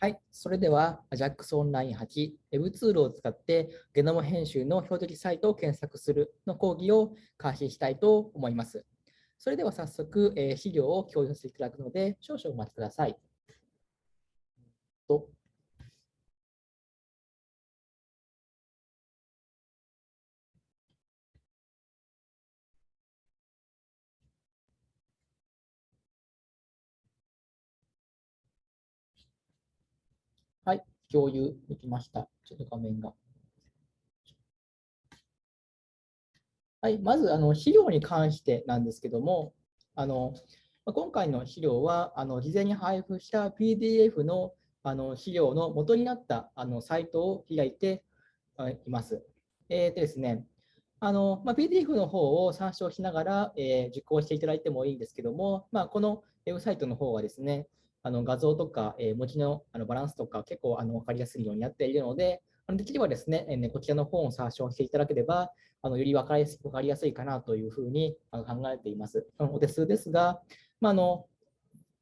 はい、それでは AJAX オンライン8 Web ツールを使ってゲノム編集の標的サイトを検索するの講義を開始したいと思います。それでは早速、えー、資料を共有していただくので少々お待ちください。とはい、共有できました。ちょっと画面が。はい、まずあの資料に関してなんですけども、あの今回の資料はあの事前に配布した PDF のあの資料の元になったあのサイトを開いています。えーとですねあのまあ、PDF の方を参照しながら、えー、受講していただいてもいいんですけども、まあ、このウェブサイトの方はですね、あの画像とか、え、文字のあのバランスとか結構あの分かりやすいようになっているので、あのできればですね、え、こちらの本を参照していただければ、あのより分かり分かりやすいかなというふうに考えています。お手数ですが、まあの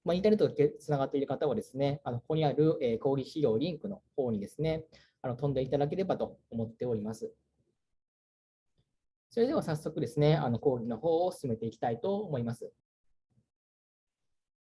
まあ、インターネットでつながっている方はですね、あのここにある、え、講義資料リンクの方にですね、あの飛んでいただければと思っております。それでは早速ですね、あの講義の方を進めていきたいと思います。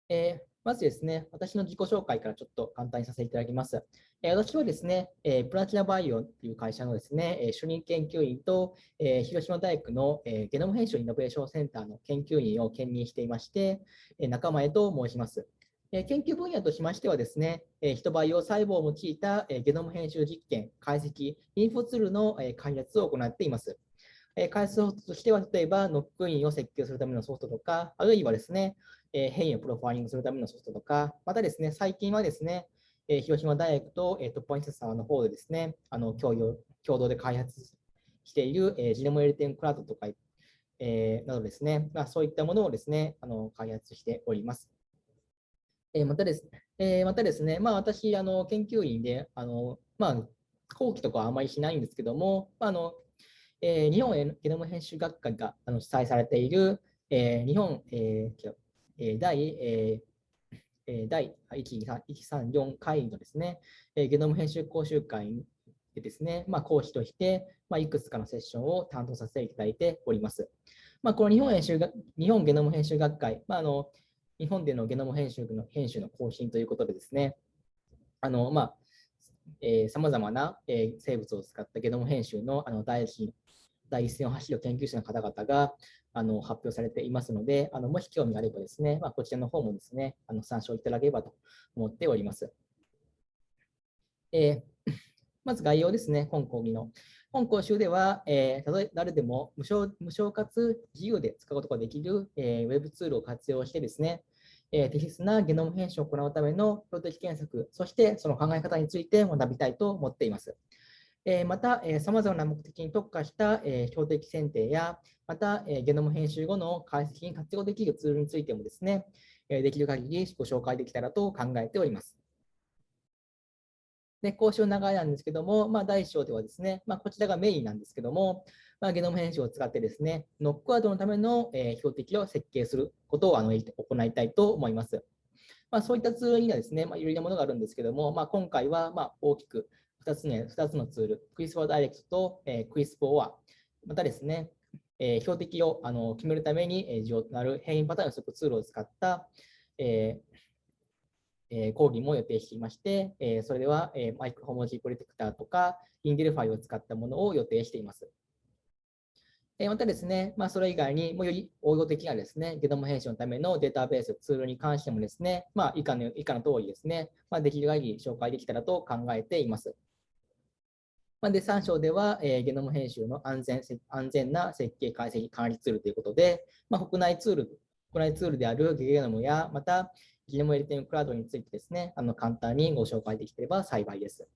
えー、まずですね、私の自己紹介からちょっと簡単にさせていただきます。え、私はですね、え、プラチナバイオという会社のですね、え主任研究員と、え広島大学の、えゲノム編集イノベーションセンターの研究員を兼任していまして、え仲間へと申します。研究分野としましてはですね、えヒトバイオ細胞を用いた、ゲノム編集実験、解析、インフォツールの、開発を行っています。え開発ソフトとしては、例えば、ノックインを設計するためのソフトとか、あるいはですね、え変異をプロファイリングするためのソフトとか、またですね、最近はですね、え広島大学と、えー、トップアインセサーの方でですね、あの共用共同で開発している、えー、ジノムエリテンクラウドとか、えー、などですね、まあ、そういったものをですね、あの開発しております。えー、またですね、えー、またですね、まあ、私、あの研究員で、あのまあ、後期とかはあまりしないんですけども、まあのえー、日本ゲノム編集学会があの主催されている、えー、日本、えー、第、えー、第134回のですね、ゲノム編集講習会でですね、まあ、講師として、まあ、いくつかのセッションを担当させていただいております。まあ、この日本編集日本ゲノム編集学会、まあ、あの日本でのゲノム編集の編集の更新ということでですね、あのまあさまざ、まな、生物を使ったゲノム編集のあの第一第一線を走る研究者の方々が、あの発表されていますので、あのもし興味があればですね、まあ、こちらの方もですね、あの参照いただければと思っております。えー、まず概要ですね、本講義の。本講習では、えー、誰でも無償無償かつ自由で使うことができる、えー、ウェブツールを活用してですね、えー、適切なゲノム編集を行うための標的検索、そしてその考え方について学びたいと思っています。えまた、さまざまな目的に特化した、え標的選定や、また、えゲノム編集後の解析に活用できるツールについてもですね、えできる限りご紹介できたらと考えております。で、講習の流れなんですけども、まあ、第1章ではですね、まあ、こちらがメインなんですけども、まあ、ゲノム編集を使ってですね、ノックワードのための、え標的を設計することをあの行いたいと思います。ま、そういったツールにはですね、まあ、いろいろなものがあるんですけども、まあ、今回はま大きく2つ,、ね、2つのツール、CRISPR Direct と、えー、CRISPR-OR、またですね、えー、標的をあの決めるために重要となる変異パターン予測ツールを使った、えーえー、講義も予定していまして、えー、それでは、えー、マイクホモジープロテクターとか、インデルファイを使ったものを予定しています。えまたですね、まあ、それ以外にもより応用的なですね、ゲノム編集のためのデータベース、ツールに関してもですね、まあ、以下の以下の通りですね、まあ、できる限り紹介できたらと考えています。まあで、3章では、えー、ゲノム編集の安全安全な設計解析管理ツールということで、まあ、国内ツール、国内ツールであるゲノムや、また、ゲノムエリティングクラウドについてですね、あの簡単にご紹介できれば幸いです。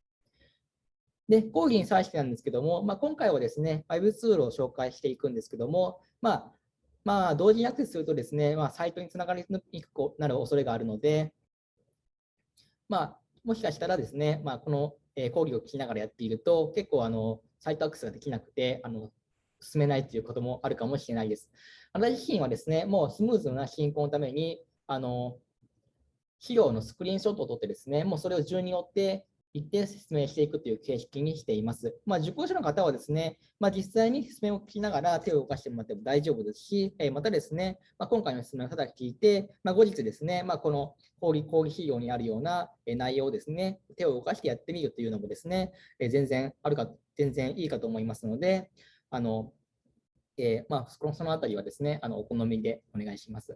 で、講義に際してなんですけども、まあ、今回はですね、Web ツールを紹介していくんですけども、まあ、まあ、同時にアクセスするとですね、まあ、サイトにつながりにくくなる恐れがあるので、まあ、もしかしたらですね、まあ、このえ講義を聞きながらやっていると、結構あのサイトアクセスができなくて、あの進めないということもあるかもしれないです。私自身はですね、もうスムーズな進行のために、あの資料のスクリーンショットを撮ってですね、もうそれを順に追って一定説明していくという形式にしています。まあ、受講者の方はですね、まあ、実際に説明を聞きながら手を動かしてもらっても大丈夫ですし、えまたですね、まあ、今回の説明をただ聞いて、ま後日ですね、まこの講義講義資料にあるような内容をですね、手を動かしてやってみるというのもですね、え全然あるか、全然いいかと思いますので、あのえー、まあ、そのあたりはですね、あのお好みでお願いします。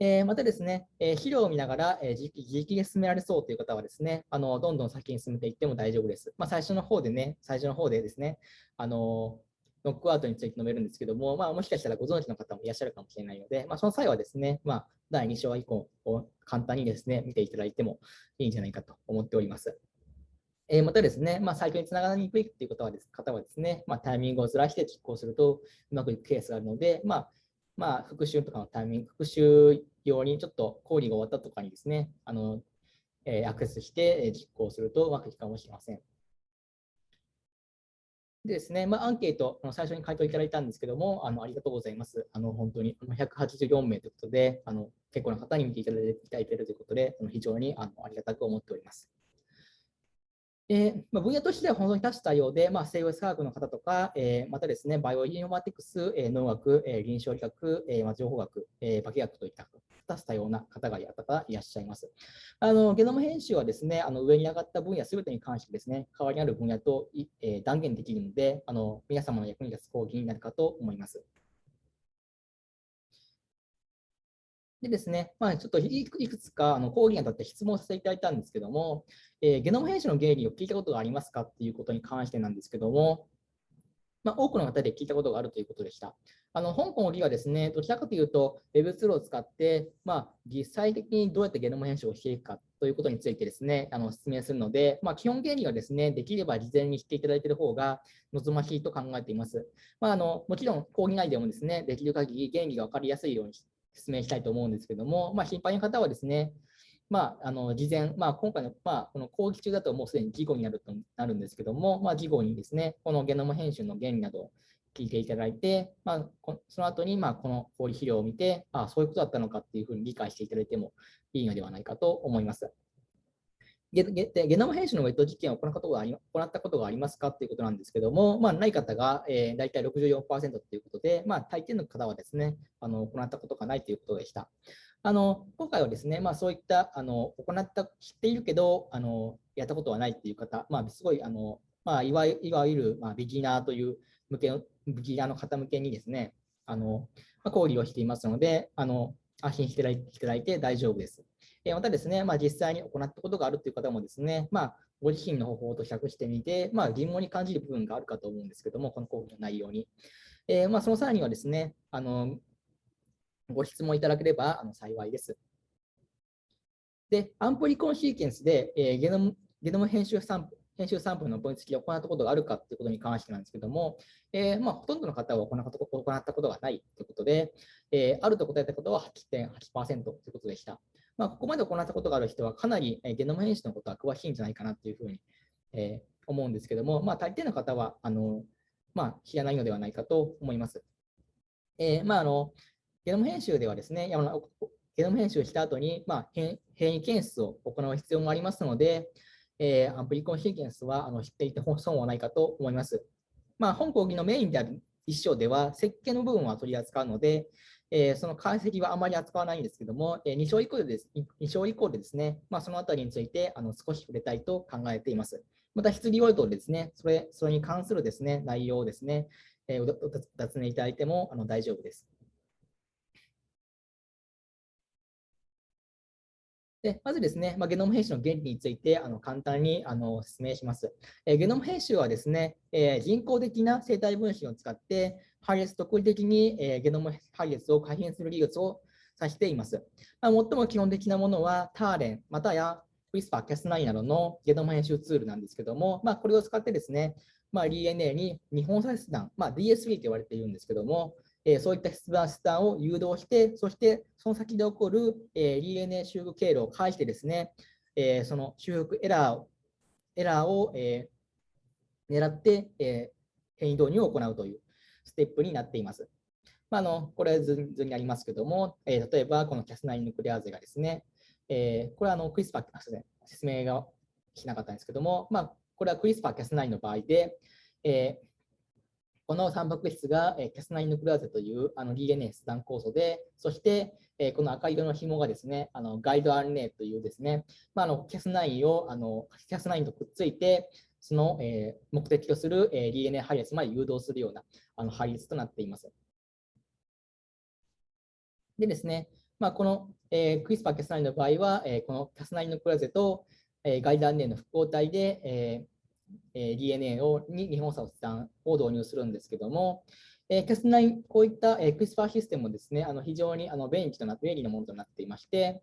えー、またですね、えー、資料を見ながら、えー、自力で進められそうという方はですね、あのどんどん先に進めていっても大丈夫です。まあ、最初の方でね、最初の方でですね、あのノックアウトについて述べるんですけども、まあ、もしかしたらご存知の方もいらっしゃるかもしれないので、まあ、その際はですね、まあ、第2章以降を簡単にですね、見ていただいてもいいんじゃないかと思っております。えまたですね、まあ、サイトにつながりにくいという方はです方はですね、まあ、タイミングをずらして実行するとうまくいくケースがあるので、まあ、まあ、復習とかのタイミング、復習用にちょっと講義が終わったとかにですね、あのえー、アクセスして実行するとうまくいくかもしれません。でですね、まあ、アンケート、最初に回答いただいたんですけども、あのありがとうございます。あの本当に184名ということで、あの結構な方に見ていただいているということで、非常にあのありがたく思っております。えーまあ、分野としては本当に多種多様で、まあ、生物科学の方とか、えー、またですね、バイオインフォマティクス、えー、農学、えー、臨床理学、えーまあ、情報学、えー、化学といった多種多様な方がいらっしゃいます。あのゲノム編集はですね、あの上に上がった分野すべてに関してですね、代わりにある分野と、えー、断言できるので、あの皆様の役に立つ講義になるかと思います。でですね、まあ、ちょっといくつかあの講義にあたって質問させていただいたんですけども、えー、ゲノム編集の原理を聞いたことがありますかっていうことに関してなんですけども、まあ、多くの方で聞いたことがあるということでした。あの香港の理はですね、どちらかというと、Web ツールを使って、まあ、実際的にどうやってゲノム編集をしていくかということについてですね、あの説明するので、まあ、基本原理はですね、できれば事前に知っていただいている方が望ましいと考えています。まあ、あのもちろん講義内でもですね、できる限り原理が分かりやすいように説明したいと思うんですけども、まあ、心配な方はですね、まあ、あの事前、まあ、今回の,、まあこの講義中だともうすでに事後になるとなるんですけども、まあ、事後にですね、このゲノム編集の原理などを聞いていただいて、まあ、その後にまあこの講義資料を見て、ああ、そういうことだったのかっていうふうに理解していただいてもいいのではないかと思います。ゲゲゲノム編集のウェット実験を行ったことがあり行ったことがありますかということなんですけども、まあ、ない方が、えー、大体64%ということで、まあ、大抵の方はですね、あの行ったことがないということでした。あの今回はですね、まあ、そういったあの行った、知っているけど、あのやったことはないという方、まあ、すごいあの、まあ、いわいわゆる、まあ、ビギナーという向けのビギナーの方向けにですね、あのまあ、講義をしていますので、あの安心していただいて大丈夫です。またですね、まあ、実際に行ったことがあるという方もですね、まあ、ご自身の方法と比較してみて、まあ、疑問に感じる部分があるかと思うんですけども、この講義の内容に。えー、まあ、その際にはですね、あのご質問いただければあの幸いです。で、アンプリコンシーケンスで、えー、ゲノムゲノム編集サンプ編集サンプルの分析を行ったことがあるかということに関してなんですけども、えー、まあ、ほとんどの方は行ったことがないということで、え、あると答えたことは8.8%ということでした。まあ、ここまで行ったことがある人はかなりゲノム編集のことは詳しいんじゃないかなというふうに、えー、思うんですけども、まあ、大抵の方はあの、まあ、知らないのではないかと思います。えーまあ、あのゲノム編集ではですね、ゲノム編集した後に、まあ、変異検出を行う必要もありますので、えー、アンプリコンシーケンスはあの知っていて損はないかと思います。まあ、本講義のメインである一章では、設計の部分は取り扱うので、えー、その解析はあまり扱わないんですけども、えー、2章以降でです ,2 章以降でですね、まあ、そのあたりについてあの少し触れたいと考えています。また、質疑応答でですね、それそれに関するですね内容をですね、えー、お尋ねいただいてもあの大丈夫です。でまずですね、まあ、ゲノム編集の原理についてあの簡単にあの説明します。えゲノム編集はですね、え人工的な生体分子を使って、配列特異的に、えゲノム配列を改変する技術を指しています。まあ、最も基本的なものは、ターレン、またや WISPER、Cas9 などのゲノム編集ツールなんですけども、まあ、これを使ってですね、まあ、DNA に日本切断、まあ、DSV と言われているんですけども、えそういった出断、出断を誘導して、そしてその先で起こる、えー DNA 修復経路を介してですね、えその修復エラーをエラーを、え狙って、え変異導入を行うというステップになっています。まあ、あのこれ図にありますけども、え例えばこのキャスナインヌクレアーゼがですね、えー、これはあのクリスパー、すみません、説明がしなかったんですけども、まあ、これはクリスパー Cas9 の場合で、えー、このタンパク質が、えー、Cas9 ヌクレアーゼというあの DNA 切断酵素で、そして、えー、この赤色の紐がですね、あのガイド RNA というですね、まあ、あの Cas9 をあの Cas9 とくっついて、その、え、目的とする、え、DNA 配列まで誘導するようなあの配列となっています。でですね、まあ、この、えー、クリスパー Cas9 の場合は、え、この Cas9 のクラゼと、えー、ガイド RNA の複合体で、えー、DNA をに日本差をを導入するんですけども、えー、Cas9、こういった、えー、クリスパーシステムもですね、あの非常にあの便利となっ便利なものとなっていまして、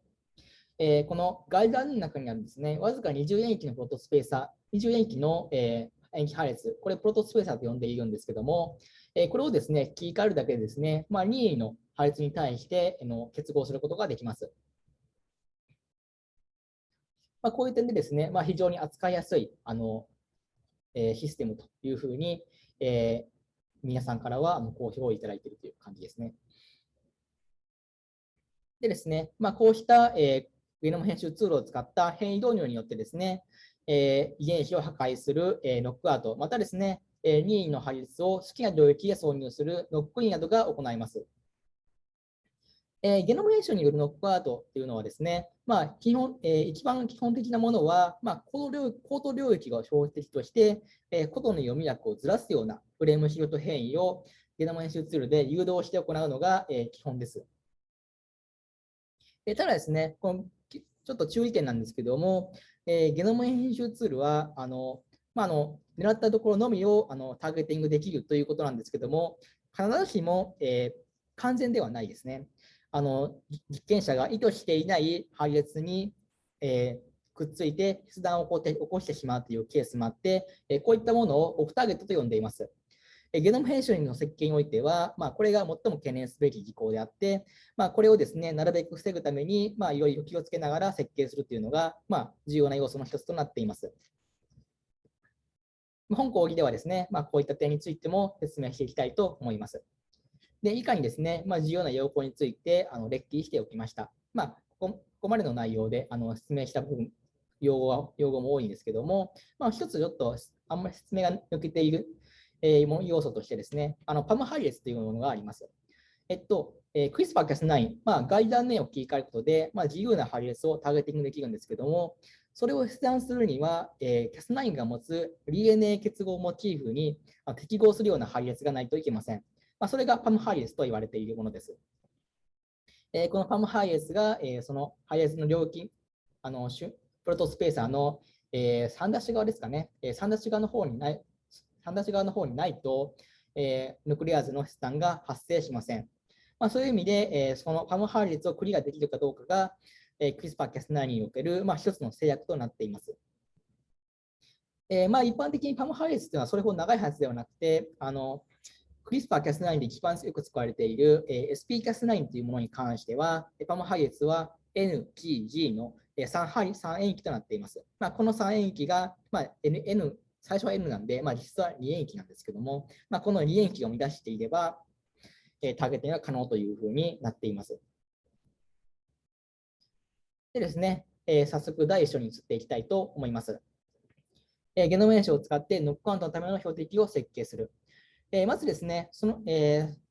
えー、このガイドの中にあるんですね、わずか20塩基のプロトスペーサー、20塩基の、えー、塩基配列、これプロトスペーサーと呼んでいるんですけども、えー、これをですね、切り替えるだけでですね、まあ、任意の配列に対しての結合することができます。まあ、こういう点でですね、まあ、非常に扱いやすいあの、えー、システムというふうに、えー、皆さんからはあの好評をいただいているという感じですね。でですね、まあ、こうした、えー、ゲノム編集ツールを使った変異導入によってですね、えー、遺伝子を破壊する、えー、ノックアウト、またですね、えー、任意の配列を好きな領域へ挿入するノックインなどが行います。えー、ゲノム編集によるノックアウトっていうのはですね、まあ、基本えー、一番基本的なものは、まあ、高度領域が標的として、えー、コドの読み役をずらすようなフレームシロト変異をゲノム編集ツールで誘導して行うのが、えー、基本です。えただですね、このちょっと注意点なんですけども、えー、ゲノム編集ツールは、あのまあ、あの狙ったところのみをあのターゲティングできるということなんですけども、必ずしも、えー、完全ではないですね。あの実験者が意図していない配列に、えー、くっついて切断を起こって起こしてしまうというケースもあって、え、こういったものをオフターゲットと呼んでいます。ゲノム編集の設計においては、まあ、これが最も懸念すべき事項であって、まあ、これをですね、なるべく防ぐために、まあ、いろいろ気をつけながら設計するというのが、まあ、重要な要素の一つとなっています。本講義ではですね、まあ、こういった点についても説明していきたいと思います。で、以下にですね、まあ、重要な要項についてあの列記しておきました。まあ、ここまでの内容であの説明した部分、用語は用語も多いんですけども、まあ、一つちょっとあんまり説明が抜けている、えー、要素としてですね、あのパム配列というものがあります。えっと、えー、CRISPR-Cas9、まあ、ガイダーネを切り替えることで、まあ、自由な配列をターゲティングできるんですけども、それを切断するには、えー、Cas9 が持つ DNA 結合モチーフに適合するような配列がないといけません。まあ、それがパムハイエスと言われているものです。えー、このパムハイエスが、えー、そのハイエスの領域、あのプロトスペーサーの、えー、3ダッシュ側ですかね、えー、3ダッシュ側の方にない、3ダッシュ側の方にないと、えー、ヌクレアーゼの切断が発生しません。まあ、そういう意味で、えー、その PAM 配列をクリアできるかどうかが、えー、 CRISPR-Cas9における、まあ、一つの制約となっています。えー、まあ一般的に PAM 配列というのはそれほど長いはずではなくて、あの CRISPR-Cas9 で一番よく使われている、えー、SP-Cas9 というものに関しては、 PAM 配列は N、G、G の 3, 3塩基となっています。まあ、この3塩基が、まあ、N, N、最初は N なんで、まあ、実は2塩基なんですけども、まあ、この2塩基を満たしていれば、えー、ターゲティングが可能というふうになっています。でですね、えー、早速第一章に移っていきたいと思います。えー、ゲノム編集を使ってノックアウトのための標的を設計する。えー、まずですね、その、えー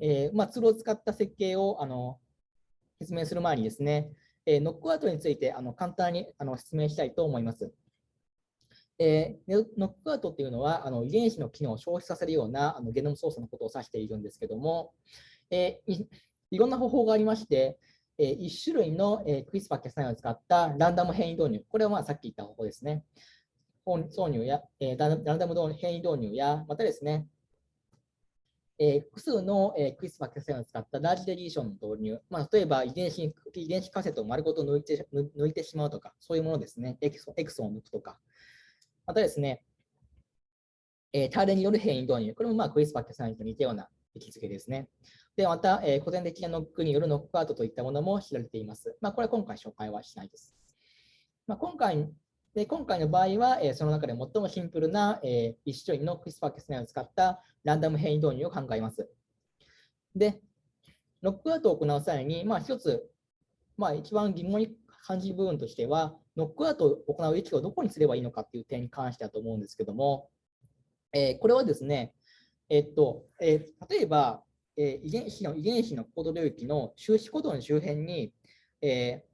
えー、まあ、ツールを使った設計をあの説明する前にですね、えー、ノックアウトについてあの簡単にあの説明したいと思います。えー、ノックアウトっていうのはあの遺伝子の機能を消費させるようなあのゲノム操作のことを指しているんですけども、えー、いろんな方法がありまして、えー、1種類の、えー、クリスパー決済を使ったランダム変異導入、これはまあさっき言った方法ですね。挿入や、えー、ランダム変異導入や、またですね、えー、複数の、えー、クリスパー血栓を使ったラージデリーションの導入、まあ、例えば遺伝子遺伝子仮説を丸ごと抜いて抜いてしまうとか、そういうものですね、エクソエクソンを抜くとか、またですね、えー、ターレによる変異導入、これもまあクリスパー血栓と似たような位置づけですね。で、また、えー、古典的なノックによるノックアウトといったものも知られています。まあ、これは今回紹介はしないです。まあ、今回で今回の場合は、えー、その中で最もシンプルな、えー、一種類のクリスパー・キャスナイを使ったランダム変異導入を考えます。で、ロックアウトを行う際に、まあ、一つ、まあ、一番疑問に感じる部分としては、ノックアウトを行う域をどこにすればいいのかっていう点に関してだと思うんですけども、えー、これはですね、えっとえー、例えば、えー、遺伝子の遺伝子のコード領域の収支コードの周辺に、え、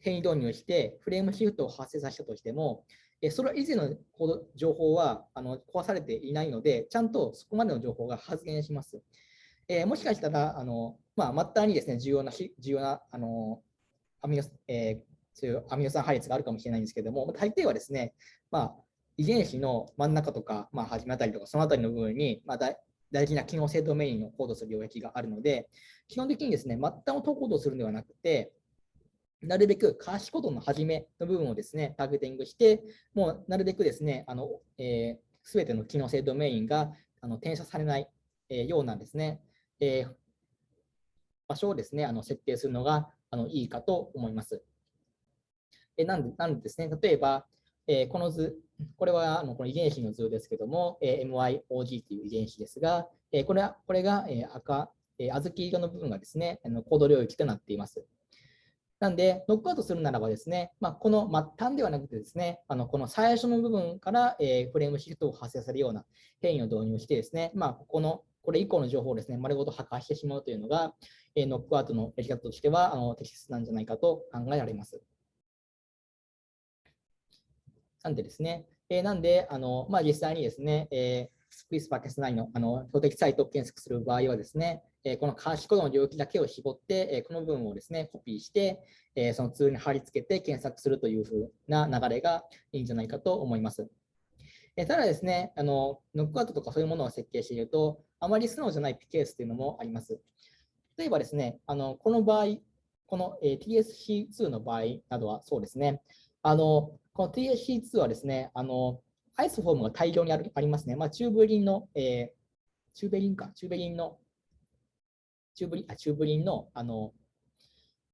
変異導入してフレームシフトを発生させたとしても、えそれ以前のコード情報はあの壊されていないので、ちゃんとそこまでの情報が発現します。え、もしかしたら、あのまあ、末端にですね重要な重要なあのアミノ、え、そういうアミノ酸配列があるかもしれないんですけども、大抵はですね、まあ、遺伝子の真ん中とか、まあ、初めあたりとか、そのあたりの部分に、まあ、大事な機能性ドメインをコードする領域があるので、基本的にですね、末端を投コードするのではなくて、なるべくカーシコードの初めの部分をですね、ターゲティングして、もうなるべくですね、あの、えー、全ての機能性ドメインがあの転写されない、えー、ようなですね、えー、場所をですね、あの設定するのがあのいいかと思います。えなんでなんですね、例えば、え、この図、これはあのこの遺伝子の図ですけども、えー、MYOG という遺伝子ですが、え、これはこれが、え赤、え小豆色の部分がですね、あのコード領域となっています。なんで、ノックアウトするならばですね、まあ、この末端ではなくてですね、あのこの最初の部分から、えフレームシフトを発生されるような変異を導入してですね、まあ、ここのこれ以降の情報をですね、丸ごと破壊してしまうというのが、えノックアウトのやり方としてはあの適切なんじゃないかと考えられます。なんでですね、えー、なんで、あのまあ、実際にですね、えー、スクイスパーケス内のあの標的サイトを検索する場合はですね、え、このカーシコードの領域だけを絞って、え、この部分をですね、コピーして、え、そのツールに貼り付けて検索するというふうな流れがいいんじゃないかと思います。えただですね、あのノックアウトとかそういうものを設計していると、あまり素直じゃないケースというのもあります。例えばですね、あのこの場合、この、え TSC2 の場合などはそうですね、あのこの TSC2 はですね、あのアイソフォームが大量にあるありますね。まあ、チューブリンの、えー、チューベリンか、チューベリンの、チューブリン、あチューブリンの、あの、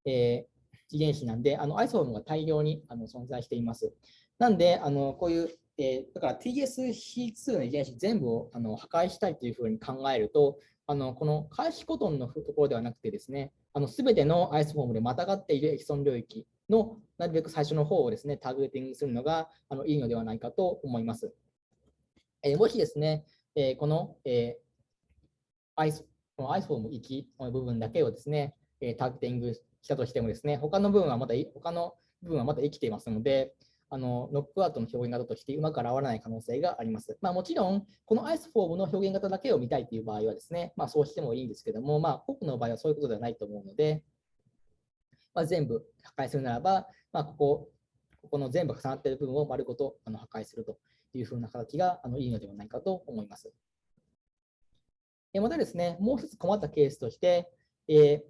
えー、遺伝子なんで、あのアイソフォームが大量にあの存在しています。なんで、あのこういう、えー、だから TSC2 の遺伝子全部をあの破壊したいというふうに考えると、あのこの開始コトンのところではなくてですね、あの全てのアイスフォームでまたがっているエキソン領域のなるべく最初の方をですね、ターゲティングするのがあのいいのではないかと思います。えー、もしですね、えー、この、えー、アイスこのアイスフォーム行きの部分だけをですね、えターゲティングしたとしてもですね、他の部分はまだ他の部分はまだ生きていますので、あのノックアウトの表現型としてうまく現れない可能性があります。まあ、もちろん、このアイスフォームの表現型だけを見たいという場合はですね、まあ、そうしてもいいんですけども、まあ、多くの場合はそういうことではないと思うので、まあ、全部破壊するならば、まあ、ここ、ここの全部重なっている部分を丸ごとあの破壊するというふうな形があのいいのではないかと思います。またですね、もう一つ困ったケースとして、え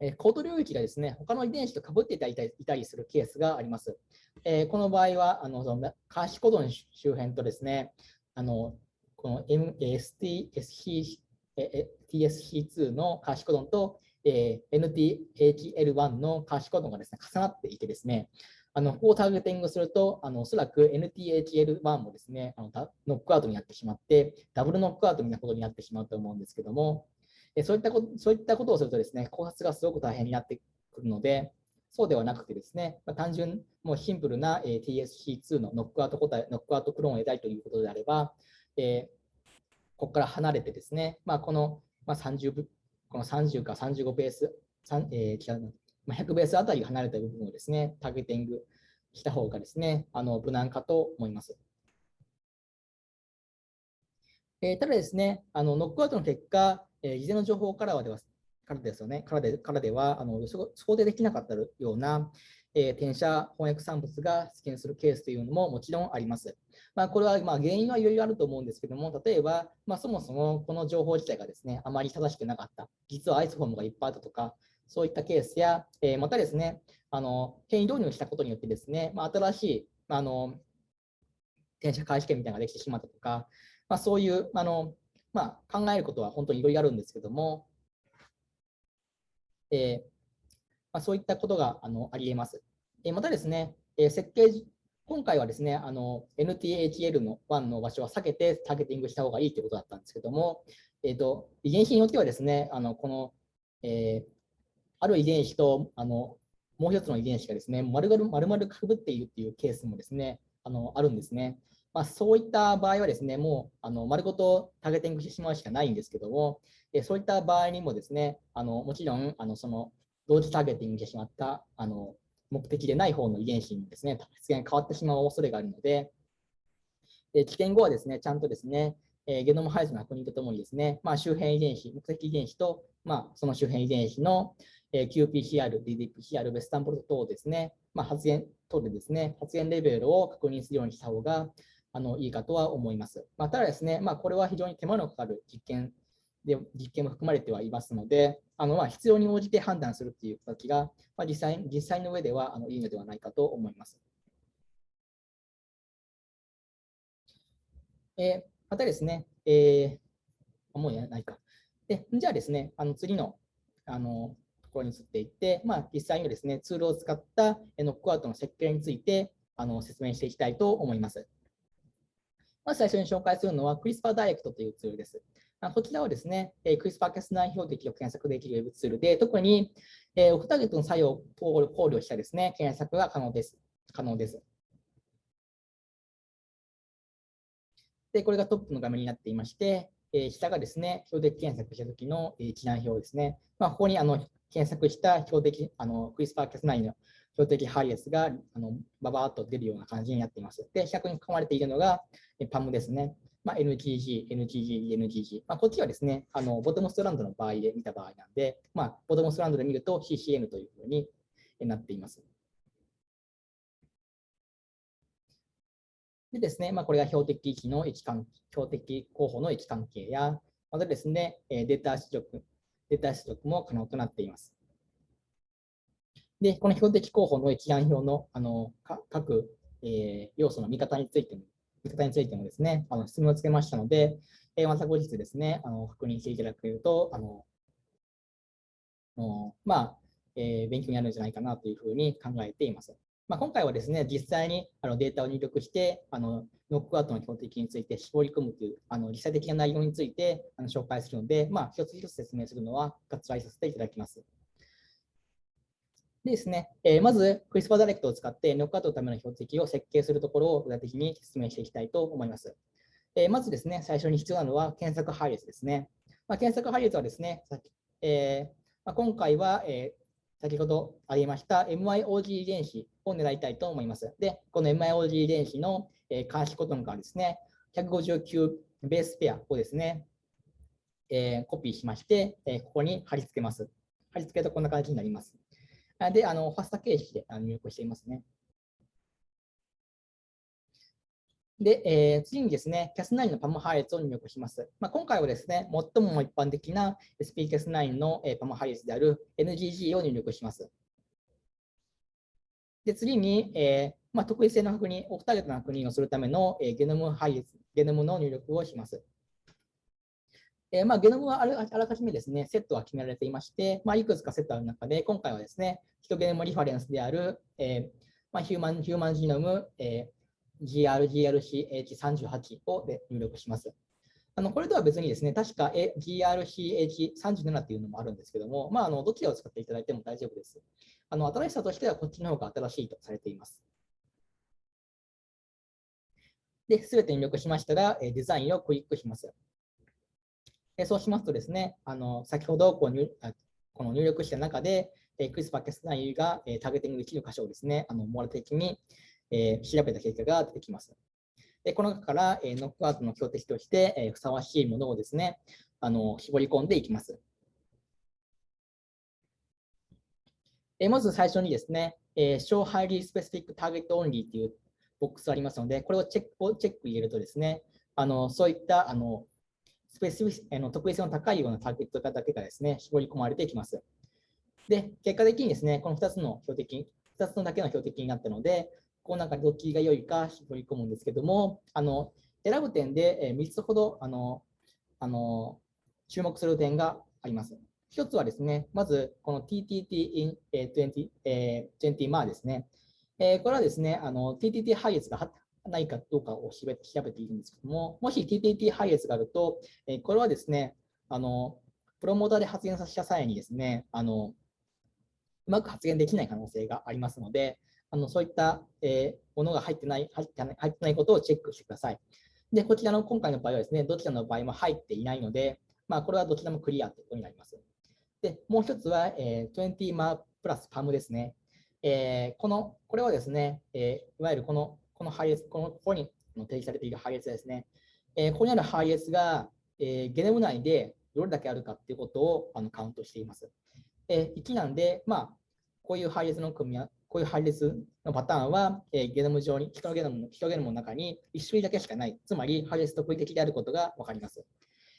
ー、コード領域がですね、他の遺伝子とかぶっていたりいたりするケースがあります。えー、この場合は、あのその監視コドの周辺とですね、あのこの MSTSC TSC2 の監視コドンと、えー、NTHL1 の監視コドンがですね重なっていてですね、あのここをターゲティングすると、あのおそらく NTHL1 もですねあのノックアウトになってしまって、ダブルノックアウトみたいなことになってしまうと思うんですけども、そういったことそういったことをするとですね、考察がすごく大変になってくるので、そうではなくてですね、まあ、単純、もうシンプルな、えー、TSC2 のノックアウト答え、ノックアウトクローンを得たいということであれば、えー、ここから離れてですね、まあ、この、まあ、30この30か35ベース、えー、まあ、100ベースあたり離れた部分をですね、ターゲティングした方がですね、あの無難かと思います。えー、ただですね、あのノックアウトの結果、えー、事前の情報からはではからですよね、からでからではあの想定できなかったような、えー、転写翻訳産物が出現するケースというのももちろんあります。まあ、これはまあ原因はいろいろあると思うんですけども、例えば、まあ、そもそもこの情報自体がですね、あまり正しくなかった、実はアイスフォームがいっぱいあったとか、そういったケースや、えー、またですね、あの変異導入したことによってですね、まあ、新しいあの転写開始権みたいなのができてしまったとか、まあ、そういうあの、まあ、考えることは本当にいろいろあるんですけども、えーまあ、そういったことがあのありえます。え、またですね、え、設計今回はですね、NTHL の1の場所は避けてターゲティングした方がいいということだったんですけども、えーと、遺伝子によってはですね、あのこの、えー、ある遺伝子とあのもう一つの遺伝子がですね、丸々丸々かぶっているっていうケースもですね、あのあるんですね。まあ、そういった場合はですね、もうあの丸ごとターゲティングしてしまうしかないんですけども、えそういった場合にもですね、あのもちろんあのその同時ターゲティングしてしまったあの目的でない方の遺伝子にですね、出現変わってしまう恐れがあるので、え危険後はですね、ちゃんとですね、えゲノム配列の確認とともにですね、まあ、周辺遺伝子、目的遺伝子と、まあ、その周辺遺伝子の、え qPCR、ddPCR、ベスタンプロト等をですね、まあ、発現等でですね、発現レベルを確認するようにした方があのいいかとは思います。まあ、ただですね、まあ、これは非常に手間のかかる実験で実験も含まれてはいますので、あのまあ必要に応じて判断するっていう形が、まあ、実際実際の上ではあのいいのではないかと思います。えー、またですね、えー、もうやないか。でじゃあですね、あの次のあのところに移っていって、まあ、実際にですね、ツールを使ったノックアウトの設計についてあの説明していきたいと思います。まず最初に紹介するのは CRISPR Direct というツールです。こちらはですね、CRISPR-Cas9 標的を検索できるウェブツールで、特にオフターゲットの作用を考慮したですね、検索が可能です。可能です。で、これがトップの画面になっていまして、下がですね、標的検索したときの一覧表ですね。まあ、ここにあの検索した標的、あの CRISPR-Cas9 の標的配列があのババーっと出るような感じになっています。で、100に含まれているのが PAM ですね。まあ、NGG、NGG、NGG。まあ、こっちはですね、あのボトムストランドの場合で見た場合なんで、まあ、ボトムストランドで見ると CCN というふうになっています。でですね、まあ、これが標的域の位置関標的候補の位置関係や、またですね、データ出力、データ出力も可能となっています。で、この標的候補の一覧表のあの各、えー、要素の見方についても、見方についてもですね、あの質問をつけましたので、えー、また後日ですね、あの確認していただけると、あのまあ、えー、勉強になるんじゃないかなというふうに考えています。まあ、今回はですね、実際にあのデータを入力して、あのノックアウトの標的について絞り込むというあの実際的な内容についてあの紹介するので、まあ、一つ一つ説明するのは割愛させていただきます。でですね、えー、まず、クリスパーダイレクトを使ってノックアウトのための標的を設計するところを具体的に説明していきたいと思います。えー、まずですね、最初に必要なのは検索配列ですね。まあ、検索配列はですね、えーまあ、今回は、えー、先ほどありました MIOG 遺伝子を狙いたいと思います。で、この MIOG 遺伝子の、えー、監視コトンからですね、159ベースペアをですね、えー、コピーしまして、えー、ここに貼り付けます。貼り付けるとこんな感じになります。で、あのファスタ形式で入力していますね。で、えー、次にですね、Cas9 のパム配列を入力します。まあ、今回はですね、最も一般的な SPCas9 の、え、パム配列である NGG を入力します。で、次に、えーまあ、特異性の確認、オフターゲットの確認をするための、えー、ゲノム配列、ゲノムの入力をします。えー、まあ、ゲノムはあらかじめですね、セットが決められていまして、まあ、いくつかセットある中で、今回はですね、ヒトゲノムリファレンスである、えーまあ、ヒューマンヒューマンジノム、えー、GRGRCH38 をで入力します。あのこれとは別にですね、確か GRCH37 っていうのもあるんですけども、まあ、あのどちらを使っていただいても大丈夫です。あの新しさとしてはこっちの方が新しいとされています。で、すべて入力しましたら、デザインをクリックします。そうしますとですね、あの先ほどこう入この入力した中で、えクリスパー・キャスナイが、えターゲティングできる箇所をですね、あの網羅的に、え調べた結果が出てきます。でこの中から、えノックアウトの標的として、えふさわしいものをですね、あの絞り込んでいきます。えまず最初にですね、え Show Highly Specific Target Only というボックスありますので、これをチェックをチェック入れるとですね、あのそういったあのスペシフィあの特異性の高いようなターゲットだけがですね、絞り込まれていきます。で、結果的にですね、この2つの標的、2つのだけの標的になったので、この中でどっちが良いか絞り込むんですけども、あの選ぶ点で3つほどあのあの注目する点があります。1つはですね、まずこの TTT in 20, 20 m a ですね。これはですね、あの TTT 配列がないかどうかを調べているんですけども、もし TTT 配列があると、えこれはですね、あのプロモーターで発言させた際にですね、あのうまく発言できない可能性がありますので、あのそういった、え、ものが入ってない入ってない入ってないことをチェックしてください。で、こちらの今回の場合はですね、どちらの場合も入っていないので、まあ、これはどちらもクリアということになります。で、もう一つは、えー、20マープラスパムですね。えー、この、これはですね、えー、いわゆるこの、この配列、この、ここに提示されている配列ですね。えー、ここにある配列が、えー、ゲノム内でどれだけあるかということをあのカウントしています。えー、1なんで、まあ、こういう配列の組み合こういう配列のパターンは、えー、ゲノム上に、人のゲノムの人ゲノムの中に1種類だけしかない。つまり、配列特異的であることが分かります。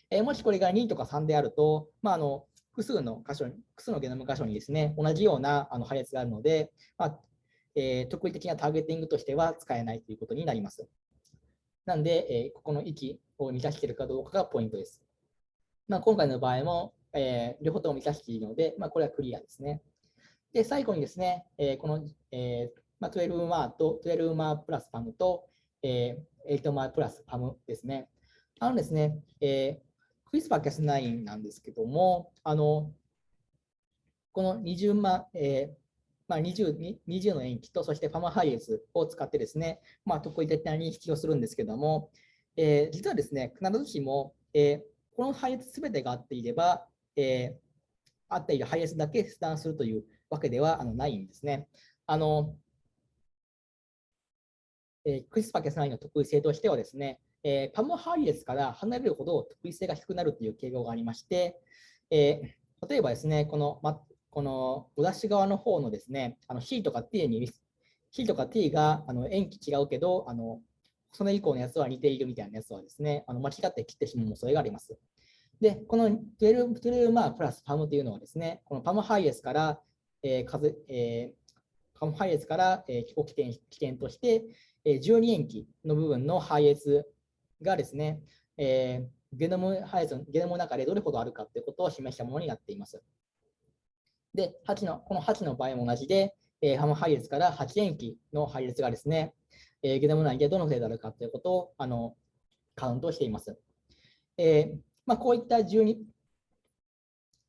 えー、もしこれが2とか3であると、まあ、あの複数の箇所に、複数のゲノム箇所にですね、同じようなあの配列があるので、まあえー、特異的なターゲティングとしては使えないということになります。なんで、えー、ここの域を満たしているかどうかがポイントです。まあ、今回の場合も、えー、両方とも満たしているので、まあ、これはクリアですね。で、最後にですね、えー、この、えーまあ、12マーと12マープラスパムと、えー、8マープラスパムですね。あのですね、えー、クリスパーキャス9なんですけども、あの、この20万、えーまあ20、20の塩基と、そしてファマハイエスを使ってですね、まあ、特異的な認識をするんですけども、えー、実はですね、必ずしも、えー、この配列すべてが合っていれば、えー、合っている配列だけ切断するというわけではあのないんですね。あのえー、クリスパケス9の特異性としてはですね、えー、パム配列から離れるほど特異性が低くなるという傾向がありまして、えー、例えばですね、この、このお出し側の方のですね、あの C とか T に、C とか T があの塩基違うけど、あのその以降のやつは似ているみたいなやつはですね、あの間違って切ってしまう恐れがあります。で、この12、12マープラスパムというのはですね、このパムハイエスから、えー数えー、パムハイエスから、えー、起点起点として、えー、12塩基の部分のハイエスがですね、えー、ゲノムハイエスゲノムの中でどれほどあるかということを示したものになっています。で、8のこの8の場合も同じで、えー、ハム配列から8塩基の配列がですね、えー、ゲノム内でどの程度あるかということをあのカウントしています。えーまあ、こういった12、こ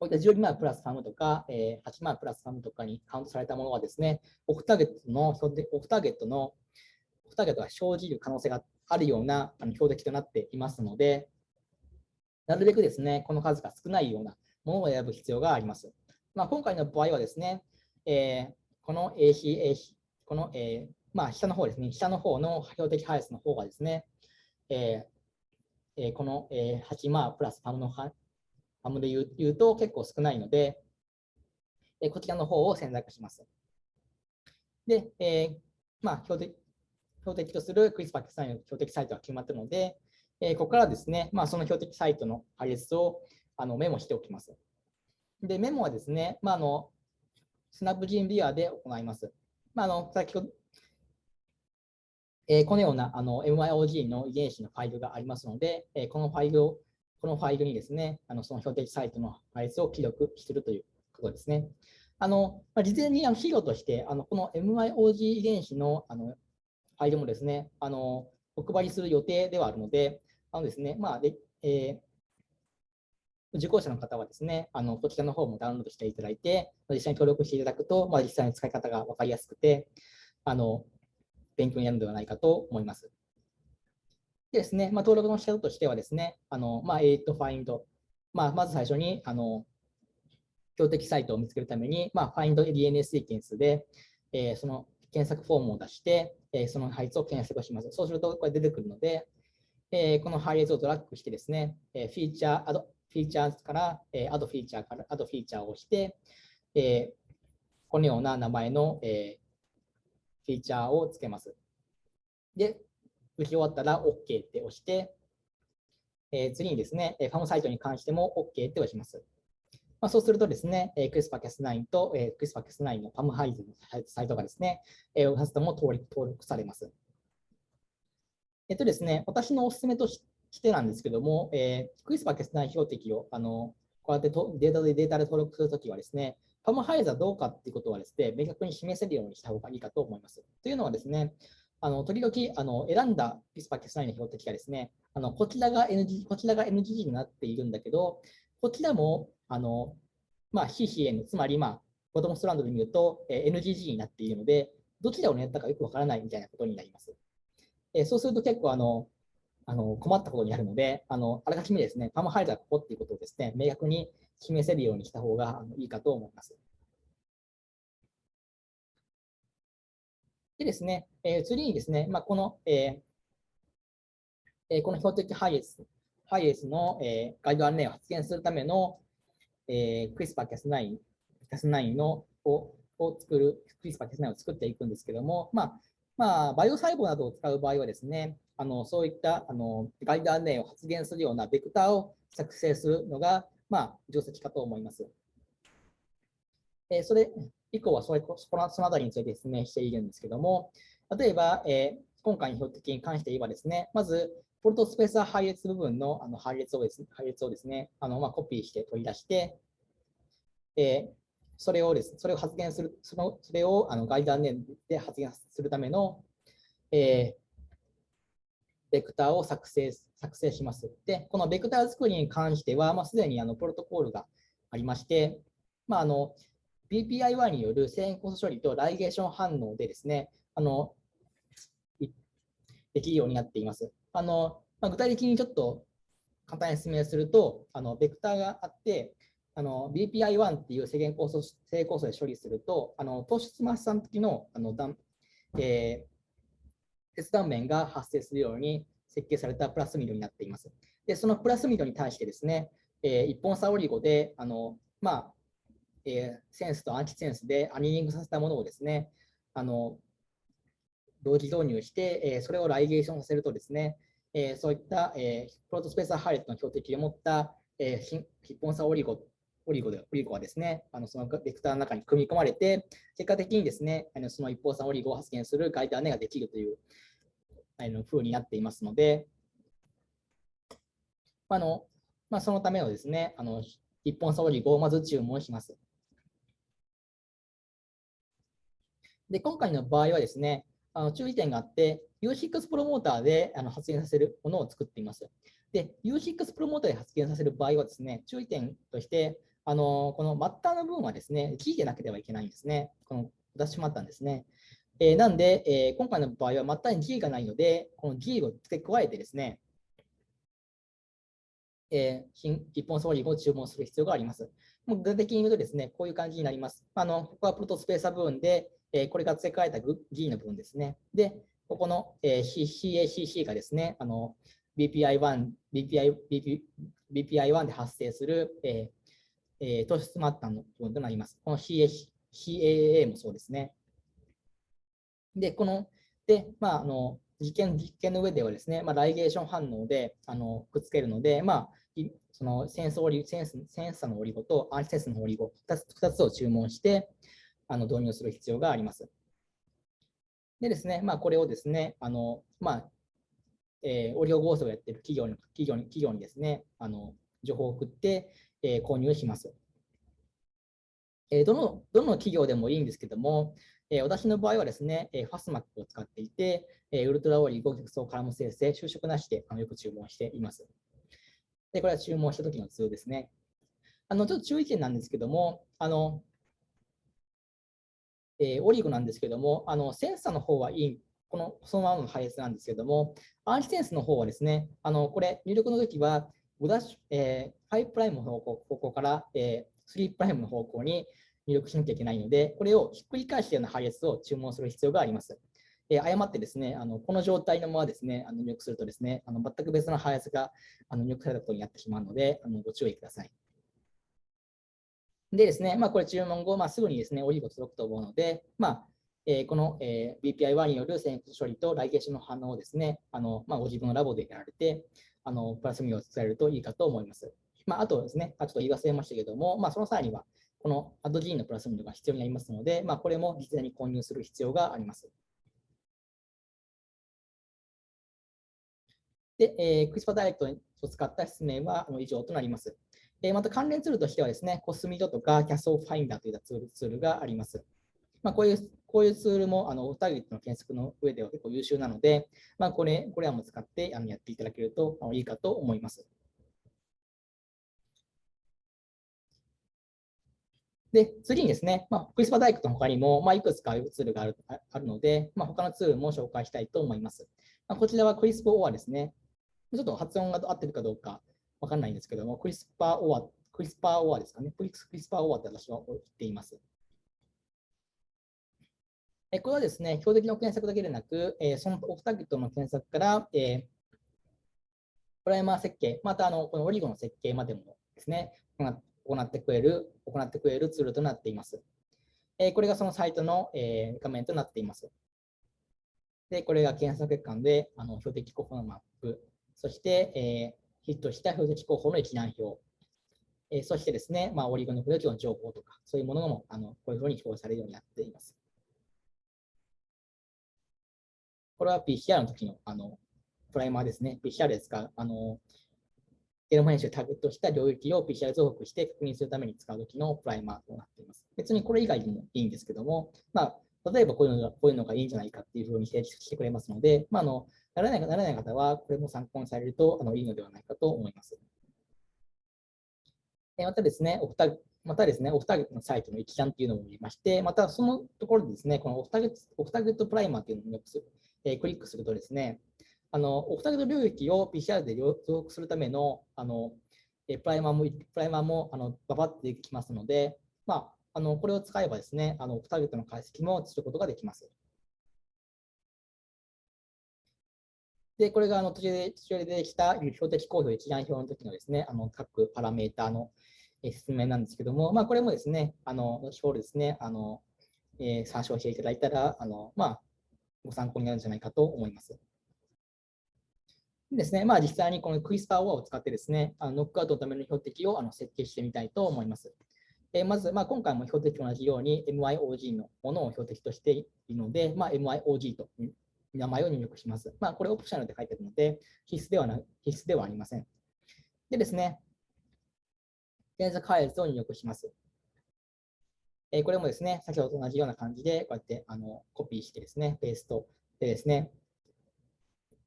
ういった12万プラス3とか、えー、8万プラス3とかにカウントされたものはですね、オフターゲットの、オフターゲットの、オフターゲットが生じる可能性があるようなあの標的となっていますので、なるべくですね、この数が少ないようなものを選ぶ必要があります。まあ、今回の場合はですね、えー、この AC、この、えー、まあ、下の方ですね、下の方の標的配列の方がですね、えー、この8マープラスパムのパムで言う言うと結構少ないので、こちらの方を選択します。で、えー、まあ標的、標的とするクリスパーキサインの標的サイトが決まったので、えー、ここからですね、まあ、その標的サイトの配列をあのメモしておきます。で、メモはですね、まあ、あのスナップジンビアで行います。まあ、あの先ほどえー、このようなあの MYOG の遺伝子のファイルがありますので、えー、このファイルを、このファイルにですね、あのその標的サイトの配列を記録するということですね。あのまあ、事前にあの資料として、あのこの MYOG 遺伝子のあのファイルもですね、あのお配りする予定ではあるので、あのですね、まあでえー、受講者の方はですね、あのこちらの方もダウンロードしていただいて、実際に登録していただくと、まあ、実際に使い方が分かりやすくて、あの勉強になるのではないかと思います。でですね、まあ、登録の仕方としてはですね、あのまあ、8 find、まあ、まず最初にあの標的サイトを見つけるために、まあ、find DNA シーケンスで、えー、その検索フォームを出して、えー、その配列を検索します。そうするとこれ出てくるので、えー、この配列をドラッグしてですね、えフィーチャー、アド、フィーチャーから、えアドフィーチャーから、アドフィーチャーを押して、えこのような名前の、えフィーチャーをつけます。で、打ち終わったら OK って押して、えー、次にですね、ファムサイトに関しても OK って押します。まあ、そうするとですね、えー、クリスパ Cas9 と、えー、クリスパ Cas9 のパムハイズのサイトがですね、えー、2つとも登録登録されます。えっとですね、私のお勧めとしてなんですけども、えー、クリスパ Cas9 標的をあのこうやってとデータでデータで登録するときはですね、パムハイズはどうかっていうことはですね、明確に示せるようにした方がいいかと思います。というのはですね、あの時々あの選んだピスパケスナイの標的がですね、あのこちらが NG、こちらが NG になっているんだけど、こちらもあの、まあ、CCN、つまり、まあボトムストランドで見ると、え NGG になっているので、どちらを狙ったかよくわからないみたいなことになります。えそうすると結構あのあの困ったことになるので、あのあらかじめですね、パーマハイザーここっていうことをですね、明確に示せるようにした方がいいかと思います。でですね、えー、次にですね、まあ、この、えー、この標的ハイエス、ハイエスの、えー、ガイド案内を発現するための、えー、クリスパーキャス9、キャス9のをを作る、クリスパーキャス9を作っていくんですけども、まあ、まあ、バイオ細胞などを使う場合はですね、あのそういったあのガイド案内を発現するようなベクターを作成するのが、まあ、定石かと思います。えー、それ以降はそれそのそのあたりについて説明しているんですけども、例えば、えー、今回の標的に関して言えばですね、まず、ポルトスペース配列部分のあの配列をですね、配列をですねあのまあ、コピーして取り出して、えー、それをです、それを発言する、そのそれをあのガイド案内で発言するための、えー、ベクターを作成作成します。で、このベクター作りに関しては、まあ、すでにあのプロトコールがありまして、まあ、あの BPI1 による遷移コス処理とライゲーション反応でですね、あのできるようになっています。あのまあ、具体的にちょっと簡単に説明すると、あのベクターがあって、BPI1 っていう制限酵素性酵素で処理すると、あの糖質マッサの時のあの断、えー、鉄断面が発生するように設計されたプラスミドになっています。で、そのプラスミドに対してですね、えー、一本差オリゴで、あのまあ、えー、センスとアンチセンスでアニリングさせたものをですね、あの同時導入して、えー、それをライゲーションさせるとですね、えー、そういった、えー、プロトスペースハイレットの標的を持った、えー、ヒッポンサオリゴオリゴでオリゴはですね、あのそのベクターの中に組み込まれて、結果的にですね、あのその一方差オリゴを発現するガイド姉ができるというあの風になっていますので、あのまあ、そのためのですね、あの一本差オリゴをまず注文します。で、今回の場合はですね、あの注意点があって、U6 プロモーターであの発現させるものを作っています。で、U6 プロモーターで発現させる場合はですね、注意点として、あのこのマッターの部分はですね、G でなければいけないんですね。この出してしまったんですね。えー、なんで、えー、今回の場合はマッターに G がないので、この G を付け加えてですね、えー、一本ソーリングを注文する必要があります。もう具体的に言うとですね、こういう感じになります。あのここはプロトスペーサー部分で、えこれが付け替えた G の部分ですね。で、ここの、え CACC がですね、BPI1、BPI BPI1 で発生する、えーえー、糖質末端の部分となります。この CAA もそうですね。で、この、で、まあ、あの実験実験の上ではですね、まあ、ライゲーション反応であのくっつけるので、まあ、そのセンスオリセンスセンサのオリゴとアンチセンスのオリゴ2つ ,2 つを注文して、あの導入する必要があります。でですね、まあ、これをですね、あのまあえー、オリオ合成をやっている企業に企業に企業にですね、あの情報を送って、え、購入します。え、どのどの企業でもいいんですけども、え、私の場合はですね、えー、ファスマックを使っていて、え、ウルトラオーリゴ極層カラム生成、就職なしであのよく注文しています。で、これは注文した時の図ですね。あのちょっと注意点なんですけども、あのえー、オリゴなんですけども、あのセンサーの方はいい、このそのままの配列なんですけども、アンチセンスの方はですね、あのこれ、入力の時は5ダッシュ、えー、5プライムの方向方向から、えー、3プライムの方向に入力しなきゃいけないので、これをひっくり返したような配列を注文する必要があります。えー、誤ってですね、あのこの状態のままですね、あの入力するとですね、あの全く別の配列があの入力されたことになってしまうので、あのご注意ください。でですね、まあ、これ注文後、まあ、すぐにですね、オリーブ届くと思うので、まあえー、この、えー、BPI1 による線処理とライゲーションの反応をですね、あのまあ、ご自分のラボでやられて、あのプラスミを伝えるといいかと思います。まあ、あとですね、ちょっと言い忘れましたけども、まあ、その際には、このアドジーンのプラスミドが必要になりますので、まあ、これも実際に購入する必要があります。で、えー、クリスパダイレクトを使った説明は以上となります。えまた関連ツールとしてはですね、コスミドとかキャスオファインダーといったツールがあります。まあ、こういうこういうツールもあのターゲットの検索の上では結構優秀なので、まあ、これこれらも使ってあのやっていただけるといいかと思います。で、次にですね、まあ、クリスパ大工の他にも、まあ、いくつかツールがあるあるので、まあ、他のツールも紹介したいと思います。まあ、こちらはクリスプオアですね。ちょっと発音が合ってるかどうかわかんないんですけども、クリスパオア、クリスパオアですかね。クリスパオアって私は言っています。えこれはですね、標的の検索だけでなく、えそのオフターゲットの検索から、えプライマー設計、またあのこのオリゴの設計までもですね、行ってくれる、行ってくれるツールとなっています。えこれがそのサイトの、え画面となっています。で、これが検索結果で、あの標的候補のマップ、そして、えヒットした標的候補の一覧表、えそしてですね、まあ、オリゴのプロジェクトの情報とか、そういうものもあのこういうふうに表示されるようになっています。これは PCR の時のあのプライマーですね。PCR で使う、あのゲノム編集ターゲットした領域を PCR 増幅して確認するために使うときのプライマーとなっています。別にこれ以外でもいいんですけども、まあ、例えばこういうのがこういうのがいいんじゃないかっていうふうに提示してくれますので、まあ、あのならないならない方は、これも参考にされるとあのいいのではないかと思います。またですね、オフタまたですね、オフターゲットのサイトの一覧っていうのもありまして、またそのところでですね、このオフターゲットオフターゲットプライマーっていうのをえー、クリックするとですね、あのオフターゲット領域を PCR で増幅するためのあのプライマーも、プライマーもあのババってできますので、まあ、あのこれを使えばですね、あのターゲットの解析もすることができます。で、これがあの途中で途中で出てきた標的構造一覧表の時のですね、あの各パラメータの説明なんですけども、まあ、これもですね、あの後ほどですね、あのえー、参照していただいたら、あのまあ、ご参考になるんじゃないかと思います。ですね、まあ、実際にこのクイスパーオアを使ってですね、あのノックアウトのための標的をあの設計してみたいと思います。え、まず、まあ、今回も標的と同じように MIOG のものを標的としているので、まあ、MIOG と名前を入力します。まあ、これオプショナルで書いてあるので、必須ではな必須ではありません。でですね、検索配列を入力します。え、これもですね、先ほどと同じような感じで、こうやってあのコピーしてですね、ペーストでですね、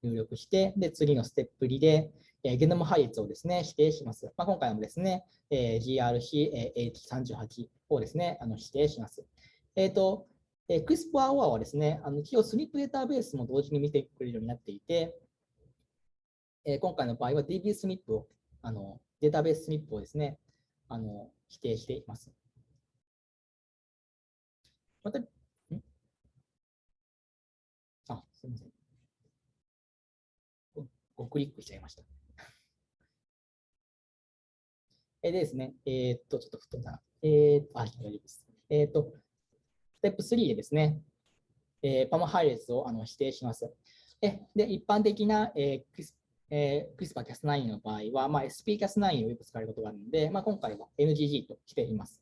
入力して、で、次のステップ2で、え、ゲノム配列をですね、指定します。まあ、今回もですね、え、GRC-H38 をですね、あの指定します。えっ、ー、と、えー、CRISPR-OR はですね、あの一応スニップデータベースも同時に見てくれるようになっていて、え、今回の場合は DB スニップを、あのデータベーススニップをですね、あの指定しています。また、ん？あ、すみません。ごクリックしちゃいました。えでですね、えー、っと、ちょっと太ったえー、っと、あ、大丈夫です。えー、っと、ステップ3でですね、えー、 PAM 配列をあの指定します。で、で一般的な、えークスえー、 CRISPR Cas9 の場合は、まあ、 SpCas9 をよく使われることがあるので、まあ、今回は NGG としています。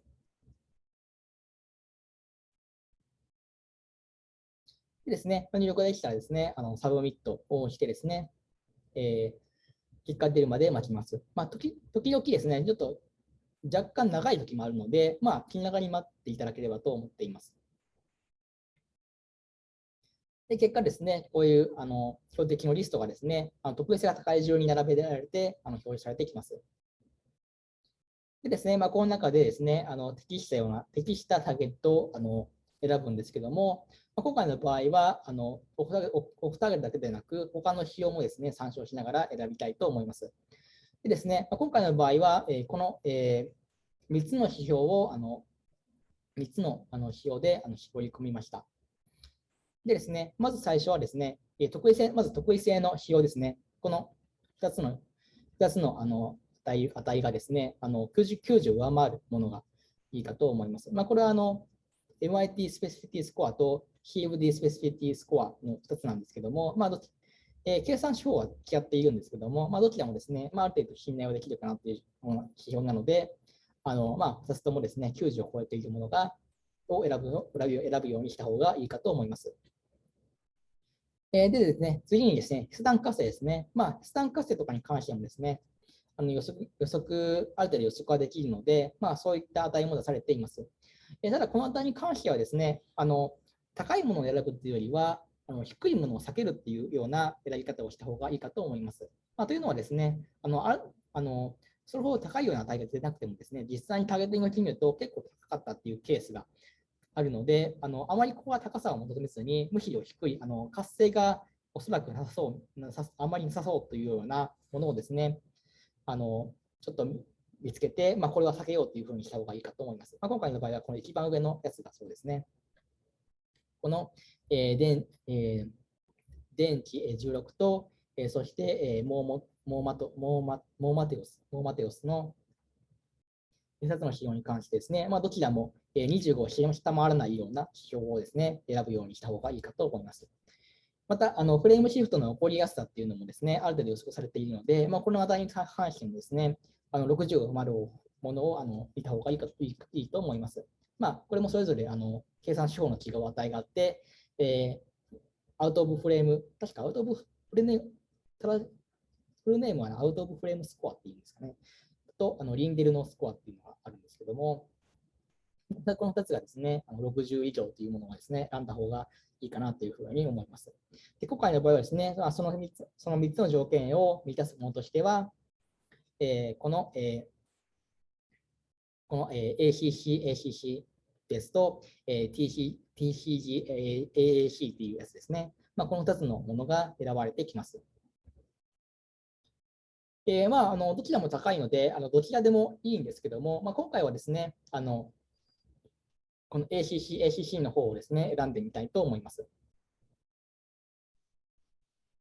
でですね、入力ができたらですね、あの submit をしてですね、えー、結果出るまで待ちます。まあ、時時々ですね、ちょっと若干長い時もあるので、まあ、気長に待っていただければと思っています。で結果ですね、こういうあの標的のリストがですね、あの特別性が高い順に並べられてあの表示されてきます。でですね、まあ、この中でですね、あの適したような、適したターゲットをあの選ぶんですけども、今回の場合は、あのオフターゲットだけでなく、他の仕様もですね、参照しながら選びたいと思います。でですね、今回の場合は、えこの、え3つの指標をあの3つのあの指標であの絞り込みました。でですね、まず最初はですね、得意性まず得意性の指標ですね。この2つの ,2 つのあの値値がですね、あの 90, 90を上回るものがいいかと思います。まあ、これはあの MIT スペシフィティスコアと CFD スペシフィティスコアの2つなんですけども、まあどえー、計算手法は違っているんですけども、まあ、どちらもですね、まあ、ある程度信頼はできるかなという指標なので、あのまあ、2つともですね、90を超えているものがを選ぶの選ぶ選ぶようにした方がいいかと思います。えー、でですね、次にですね、筆談活性ですね。まあ、筆談活性とかに関してもですね、あの予測予測、ある程度予測ができるので、まあ、そういった値も出されています。えー、ただ、この値に関してはですね、あの高いものを選ぶというよりは、あの低いものを避けるっていうような選び方をした方がいいかと思います。まあ、というのはですね、あのああのそれほど高いような値が出なくてもですね、実際にターゲットリングを決めると結構高かったっていうケースがあるので、あのあまりここは高さを求めずに、むしろ低い、あの活性がおそらくなさそうなさ、あまりなさそうというようなものをですね、あのちょっと見つけて、まあ、これは避けようというふうにした方がいいかと思います。まあ、今回の場合は、この一番上のやつがそうですね。この、えー電えー電池16と、えーそして、えーモーモモーマトモーマモーマテオスモーマテオスの2冊の指標に関してですね、まあ、どちらも25を下回らないような指標をですね、選ぶようにした方がいいかと思います。また、あのフレームシフトの起こりやすさっていうのもですね、ある程度予測されているので、まあ、この値に関してもですね、あの60を丸をものをあの見た方がいいかいいいいと思います。まあ、これもそれぞれあの計算手法の違う値があって、えーアウトオブフレーム、確かアウトオブフレーム、ただフルネームはアウトオブフレームスコアっていうんですかね。と、あのリンデルのスコアっていうのがあるんですけども、この2つがですね、あの60以上というものがですね、選んだ方がいいかなというふうに思います。で今回の場合はですね、その3つその3つの条件を満たすものとしては、えーこの、えーこの、ACC、ACC ですと、TCG、AAC っていうやつですね。まあ、この2つのものが選ばれてきます。えーまあ、あのどちらも高いので、あのどちらでもいいんですけども、まあ、今回はですね、あのこの ACC、ACC の方をですね、選んでみたいと思います。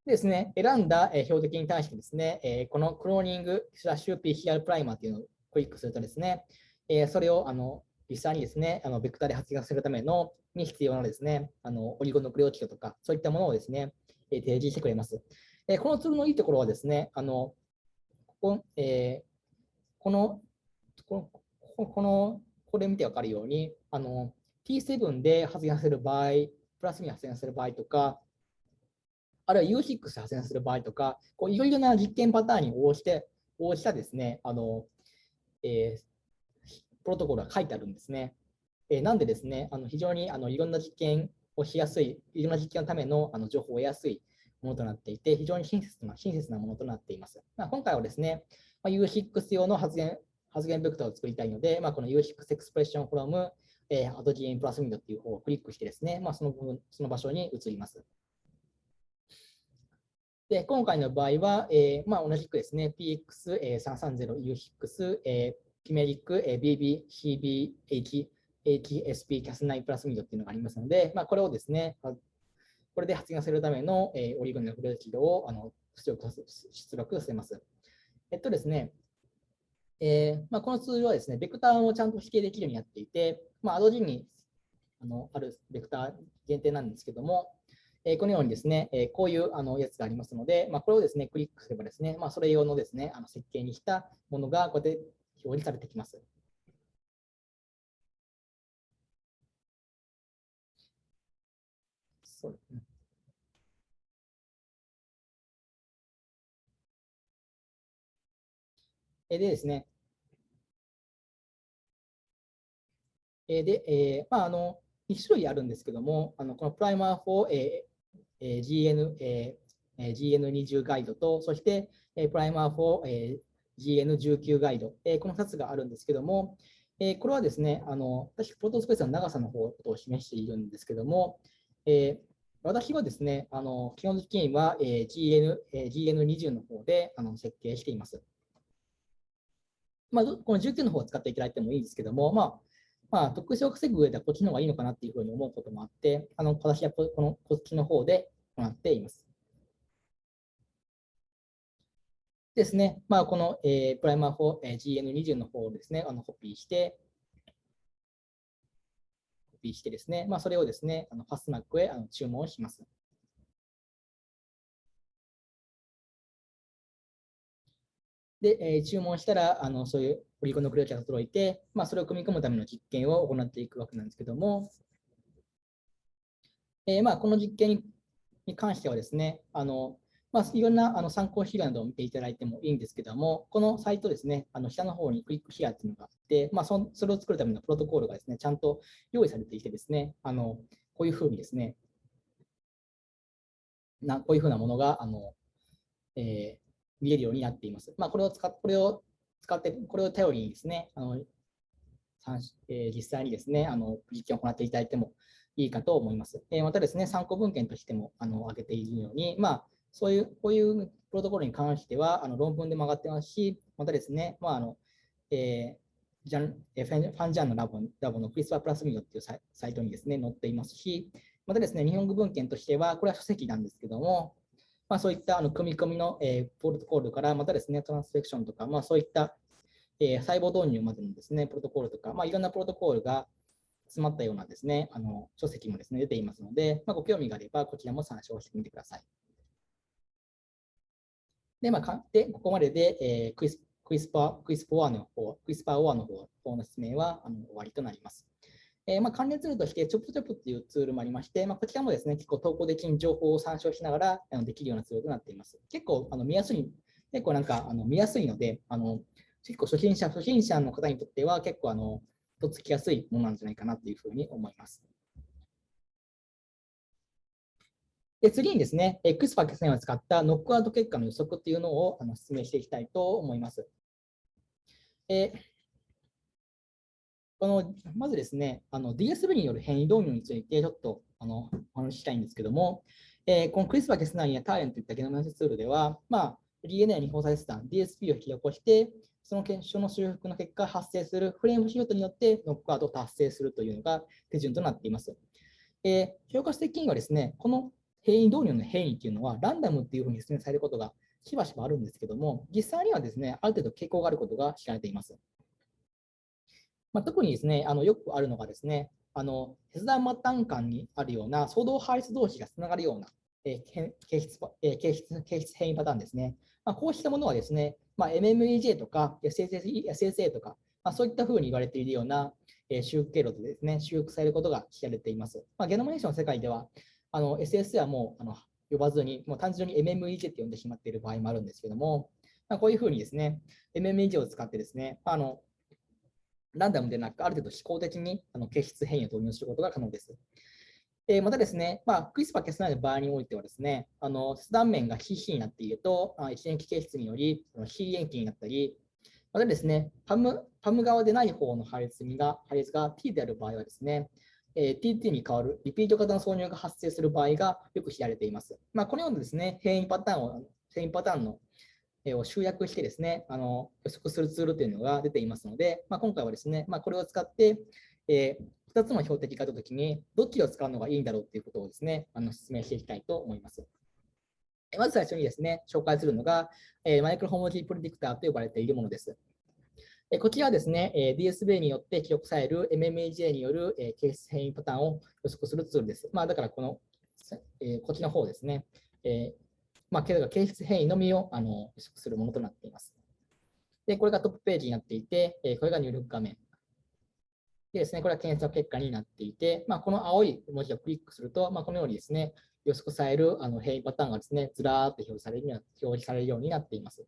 ですね、選んだ標的に対してですね、このクローニングスラッシュ PCR プライマーというのをクリックするとですね、えーそれをあの実際にですね、あのベクターで発現するためのに必要なですね、あのオリゴヌクレオチドとか、そういったものをですね、えー提示してくれます。えーこのツールのいいところはですね、あのここ,、えーこのこのこのこれ見てわかるように、あの T7 で発現する場合、プラスに発現する場合とか、あるいは U6 で発現する場合とか、こういろいろな実験パターンに応じて応じたですね、あのえープロトコルが書いてあるんですね。えーなんでですね、あの非常にあのいろんな実験をしやすい、いろんな実験のためのあの情報を得やすいものとなっていて、非常に親切な親切なものとなっています。まあ、今回はですね、まあ、U6 用の発言発言ベクターを作りたいので、まあ、この U6 エクスプレッションフロム、えー、アドジエンプラスミドっていう方をクリックしてですね、まあ、その部分、その場所に移ります。で、今回の場合は、えーまあ、同じくですね、PX330U6、えー、キメリック、え、BB、CBH、HSP、CAS9 プラスミドっていうのがありますので、まあ、これをですね、これで発言するための、え、オリゴンのフレーチドをあの出力させます。えっとですね、えーまあ、このツールはですね、ベクターをちゃんと指定できるようになっていて、まあ、アドジンにあのあるベクター限定なんですけども、えーこのようにですね、えーこういうあのやつがありますので、まあ、これをですね、クリックすればですね、まあ、それ用のですね、あの設計にしたものがこうやって表示されてきます。そううんえでですね、えで、えーまあ、あの2種類あるんですけども、あのこのプライマー4、えーえー GN、えーえー GN20 ガイドと、そして、えープライマー4、えー GN19 ガイド、えーこの2つがあるんですけども、えーこれはですね、あの私、プロトスペースの長さの方を示しているんですけども、えー私はですね、あの基本的には、えー GN えー GN20 の方であの設計しています。まあ、この19の方を使っていただいてもいいんですけども、まあ、まあ、特殊を稼ぐ上ではこっちの方がいいのかなっていうふうに思うこともあって、あの私はここのこっちの方で行っています。ですね、まあ、この、えープライマー4、えー GN20 の方をですね、あのコピーして、コピーしてですね、まあ、それをですね、あのファスナックへあの注文します。で、えー注文したら、あのそういうポリゴンのクリアチャーが届いて、まあ、それを組み込むための実験を行っていくわけなんですけども、えーまあ、この実験に関してはですね、あのまあ、いろんなあの参考資料などを見ていただいてもいいんですけども、このサイトですね、あの下の方にクリックヒアっていうのがあって、まあ、そそれを作るためのプロトコールがですね、ちゃんと用意されていてですね、あのこういうふうにですね、なこういうふうなものがあの、えー見えるようになっています。まあ、これを使っこれを使って、これを頼りにですね、あのえー、実際にですね、あの実験を行っていただいてもいいかと思います。えー、またですね、参考文献としてもあの挙げているように、まあ、そういう、こういうプロトコルに関してはあの論文でも上がってますし、またですね、まああのえー、ジャンファンジャンのラボラボのクリスパープラスミドっていうサイトにですね、載っていますし、またですね、日本語文献としては、これは書籍なんですけども、まあ、そういったあの組み込みの、えー、プロトコルから、またですね、トランスフェクションとか、まあ、そういった、えー、細胞導入までのですね、プロトコルとか、まあ、いろんなプロトコルが詰まったようなですね、あの書籍もですね、出ていますので、まあ、ご興味があれば、こちらも参照してみてください。で、まあ、でここまでで、えー、クイスクイスパー、クイスパーの方、クイスパーオアの方の説明はあの終わりとなります。えー、まあ、関連ツールとして、チョップチョップっていうツールもありまして、まあ、こちらもですね、結構投稿できる情報を参照しながらあのできるようなツールとなっています。結構あの見やすい、結構なんかあの見やすいので、あの結構初心者、初心者の方にとっては結構あの、とっつきやすいものなんじゃないかなというふうに思います。で次にですね、X パー決戦を使ったノックアウト結果の予測っていうのをあの説明していきたいと思います。えこのまずですね、DSV による変異導入についてちょっとあのお話ししたいんですけども、えー、このクリスパー・ケスナイやターレンといったゲノムアセツールでは、まあ、DNA に包載スタン、DSP を引き起こして、その検証の修復の結果発生するフレームシートによってノックアウトを達成するというのが手順となっています。えー、評価的にはですね、この変異導入の変異というのはランダムっていうふうに説明されることがしばしばあるんですけども、実際にはですね、ある程度傾向があることが知られています。まあ、特にですね、あのよくあるのがですね、あの切断末端間にあるような相動配列同士がつながるような、えー、形質え形質形質変異パターンですね。まあ、こうしたものはですね、まあ、MMEJ とか SSA とか、まあ、そういったふうに言われているような、えー、修復経路でですね、修復されることが知られています。まあ、ゲノムネーションの世界では、あの SS はもうあの呼ばずに、もう単純に MMEJ って呼んでしまっている場合もあるんですけども、まあ、こういうふうにですね、MMEJ を使ってですね、あのランダムでなく、ある程度非公的にあの形質変異を導入することが可能です。えー、またですね、まあ、クリスパー・キャスナイの場合においてはですね、あの切断面が非非になっていると、あ一塩基形質により非塩基になったり、またですね、パムパム側でない方の配列が配列が T である場合はですね、えー、TT に変わるリピート型の挿入が発生する場合がよく知られています。まあ、このようなですね、変異パターンを、変異パターンのえを集約してですね、あの予測するツールというのが出ていますので、まあ、今回はですね、まあ、これを使って、えー、2つの標的があったときに、どっちを使うのがいいんだろうということをですね、あの説明していきたいと思います。まず最初にですね、紹介するのが、え、マイクロホモジープレディクターと呼ばれているものです。こちらはですね、DSB によって記録される MMAJ による、えケース変異パターンを予測するツールです。まあ、だからこの、えこっちの方ですね、えまあ、形質変異のみをあの予測するものとなっています。で、これがトップページになっていて、えこれが入力画面。でですね、これは検索結果になっていて、まあ、この青い文字をクリックすると、まあ、このようにですね、予測されるあの変異パターンがですね、ずらーっと表示される表示されるようになっています。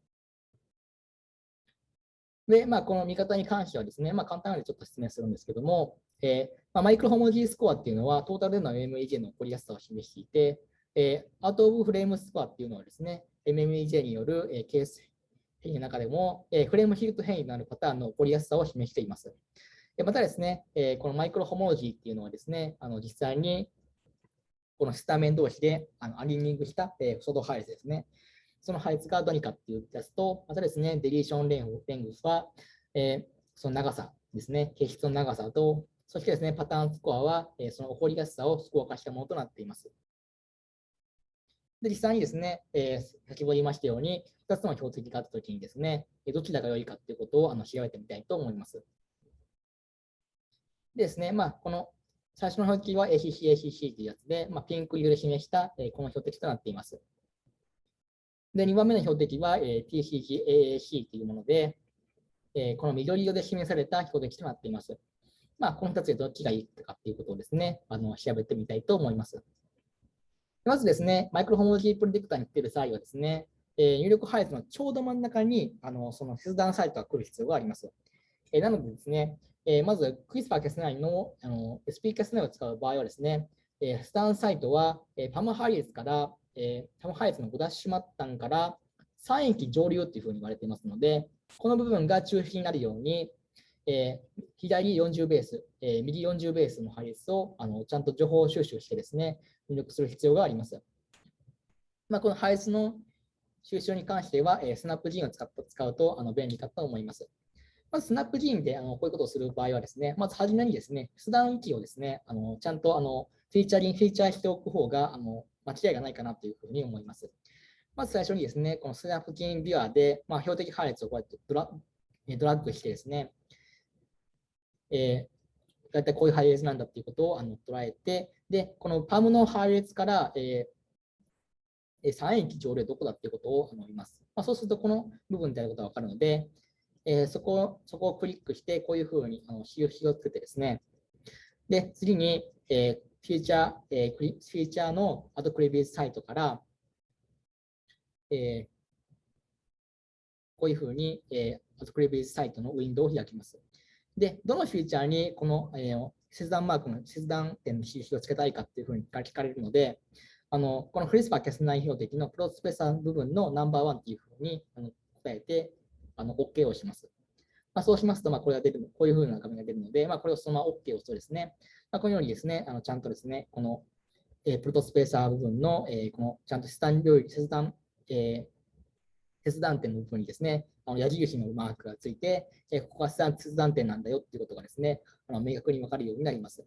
で、まあ、この見方に関してはですね、まあ、簡単なのでちょっと説明するんですけども、えーまあ、マイクロホモジースコアっていうのは、トータルでの MMEJ の起こりやすさを示していて、えー、アウト・オブ・フレームスコアっていうのはですね、MMEJ による、えー、ケース変異の中でも、えー、フレームヒルト変異になるパターンの起こりやすさを示しています。でまたですね、えー、このマイクロホモロジーっていうのはですね、あの実際にこのスタメン同士であのアリーニングした、えー、ソード配列ですね。その配列がどにかっていうやつと、またですね、デリーションレンレングスは、えー、その長さですね、形質の長さと、そしてですね、パターンスコアは、えー、その起こりやすさをスコア化したものとなっています。で、実際にですね、えー、先ほど言いましたように、2つの標的があったときにですね、どちらが良いかということをあの調べてみたいと思います。でですね、まあ、この最初の標的は ACC、ACC というやつで、まあ、ピンク色で示した、えー、この標的となっています。で、2番目の標的は、えー、TCG、AAC というもので、えー、この緑色で示された標的となっています。まあ、この2つでどっちがいいかということをですね、あの調べてみたいと思います。まずですね、マイクロホモロジープレディクターに来ている際はですね、えー、入力配列のちょうど真ん中にあのその切断サイトが来る必要があります。えー、なのでですね、えー、まずクリスパーキャス9のあの SP キャス9を使う場合はですね、えー、切断サイトは、えー、パム配列から、えー、パム配列の5ダッシュ末端から3駅上流というふうに言われていますので、この部分が中心になるように、えー、左40ベース、えー、右40ベースの配列をあのちゃんと情報収集してですね、入力する必要があります。まあ、この配列の収集に関しては、えー、スナップ G を使っ使うとあの便利かと思います。まず、スナップ G であのこういうことをする場合はですね、まず初めにですね、普段域をですね、あのちゃんとあのフィーチャリング、フィーチャーしておく方があの間違いがないかなというふうに思います。まず最初にですね、このスナップ G ビュアで、まあ、標的配列をこうやってドラドラッグしてですね、えー、大体こういう配列なんだっていうことをあの捉えて、で、このパムの配列から、えー、3駅上でどこだっていうことを見ます。まあ、そうすると、この部分であることが分かるので、えー、そこそこをクリックして、こういうふうにあの印をつけてですね、で、次に、えー、フィーチャー、えー、フィーチャーのアドクリビーズサイトから、えー、こういうふうに、えー、アドクリビーズサイトのウィンドウを開きます。で、どのフィーチャーにこの、えー、切断マークの切断点の印をつけたいかっていうふうに聞かれるので、あのこのフリスパー消せない標的のプロスペーサ部分のナンバーワンっていうふうにあの答えてあの OK をします。まあ、そうしますと、まあ、これが出る、こういうふうな画面が出るので、まあ、これをそのまま OK を押すとですね、まあ、このようにですね、あのちゃんとですね、この、えー、プロトスペーサー部分の、えー、このちゃんと切断領域、切断、えー、切断点の部分にですね、あの矢印のマークがついて、えここが切断点なんだよっていうことがですね、あの明確に分かるようになります。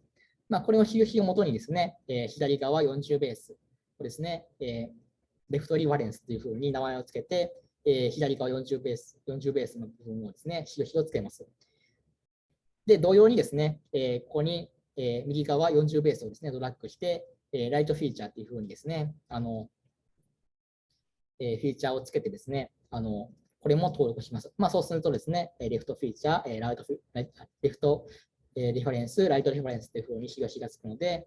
まあ、これの印をもとにですね、え左側40ベースをですね、えレフトリファレンスというふうに名前をつけて、え左側40ベース、40ベースの部分をですね、印をつけます。で、同様にですね、えここに、え右側40ベースをですね、ドラッグして、えライトフィーチャーというふうにですね、あの、えフィーチャーをつけてですね、あの、これも登録します。まあ、そうするとですね、レフトフィーチャー、ライトフィレフトえリファレンス、ライトリファレンスというふうに印がつくので、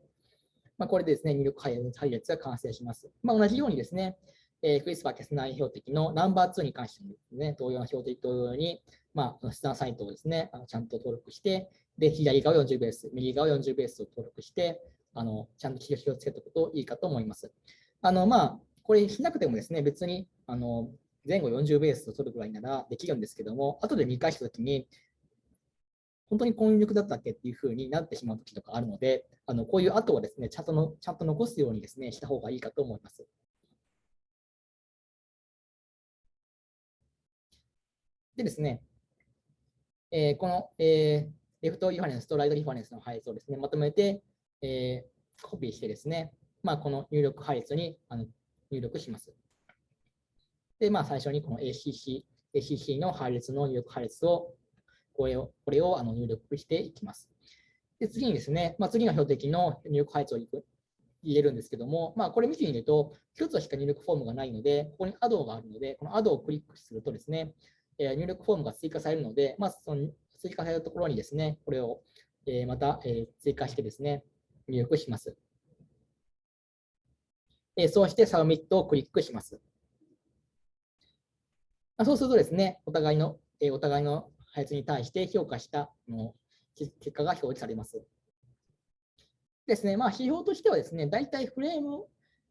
まあ、これでですね、入力配列が完成します。まあ、同じようにですね、えー、クリスパー消せない標的のナンバー2に関してもですね、同様の標的同様に、まあ、スタンサイトをですね、あのちゃんと登録して、で、左側40ベース、右側40ベースを登録して、あのちゃんと印をつけておくといいかと思います。あの、まあ、これしなくてもですね、別に、あの、前後40ベースを取るぐらいならできるんですけども、後で見返したときに、本当にこういう力だったっけっていうふうになってしまうときとかあるので、あのこういう後はですね、ちゃんとのちゃんと残すようにですね、した方がいいかと思います。でですね、えー、この、えー、レフトリファレンスとライトリファレンスの配列をですね、まとめて、えー、コピーしてですね、まあ、この入力配列にあの入力します。で、まあ、最初にこの ACC、ACC の配列の入力配列を、これをこれをあの入力していきます。で、次にですね、まあ、次の標的の入力配列を入れるんですけども、まあ、これ見てみると、1つしか入力フォームがないので、ここに Add があるので、この Add をクリックするとですね、え、入力フォームが追加されるので、まあ、その追加されるところにですね、これを、えー、また、えー、追加してですね、入力します。えー、そうして Submit をクリックします。そうするとですね、お互いの、えお互いの配列に対して評価したの結果が表示されます。ですね、まあ、指標としてはですね、大体フレーム、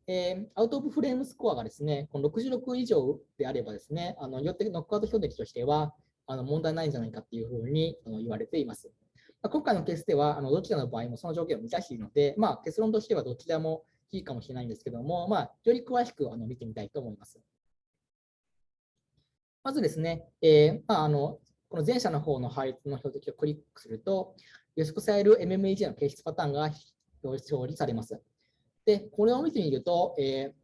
えー、アウトオブフレームスコアがですね、この66以上であればですね、あのよってノックアウト標的としてはあの問題ないんじゃないかっていうふうに言われています。まあ、今回のケースでは、あのどちらの場合もその条件を満たしているので、まあ、結論としてはどちらもいいかもしれないんですけども、まあ、より詳しくあの見てみたいと思います。まずですね、えーまあ、あのこの前者の方の配列の標的をクリックすると、予測される MMEG の形質パターンが表示されます。で、これを見てみると、えー、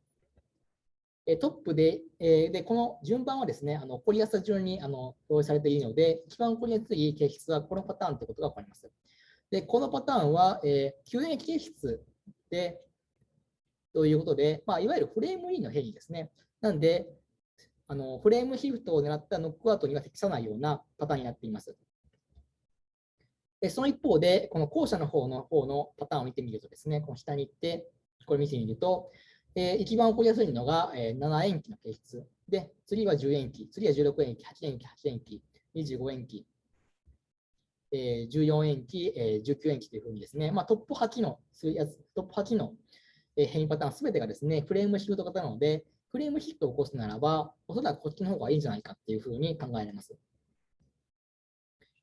えトップで、え、で、この順番はですね、あの起こりやすさ順にあの表示されているので、一番起こりやすい形質はこのパターンということが分かります。で、このパターンは、えー、救援形質で、ということで、まあ、いわゆるフレームインの変異ですね。なんで、あのフレームシフトを狙ったノックアウトには適さないようなパターンになっています。でその一方で、この後者の方の方のパターンを見てみるとですね、この下に行って、これ見てみると、えー、一番起こりやすいのが、えー、7延期の形質。で、次は10延期、次は16延期、8延期、8延期、25延期、えー、14延期、えー、19延期というふうにですね、まあ、トップ8のトップ8の変異パターンすべてがですね、フレームシフト型なので、フレームヒットを起こすならば、おそらくこっちの方がいいんじゃないかっていうふうに考えられます。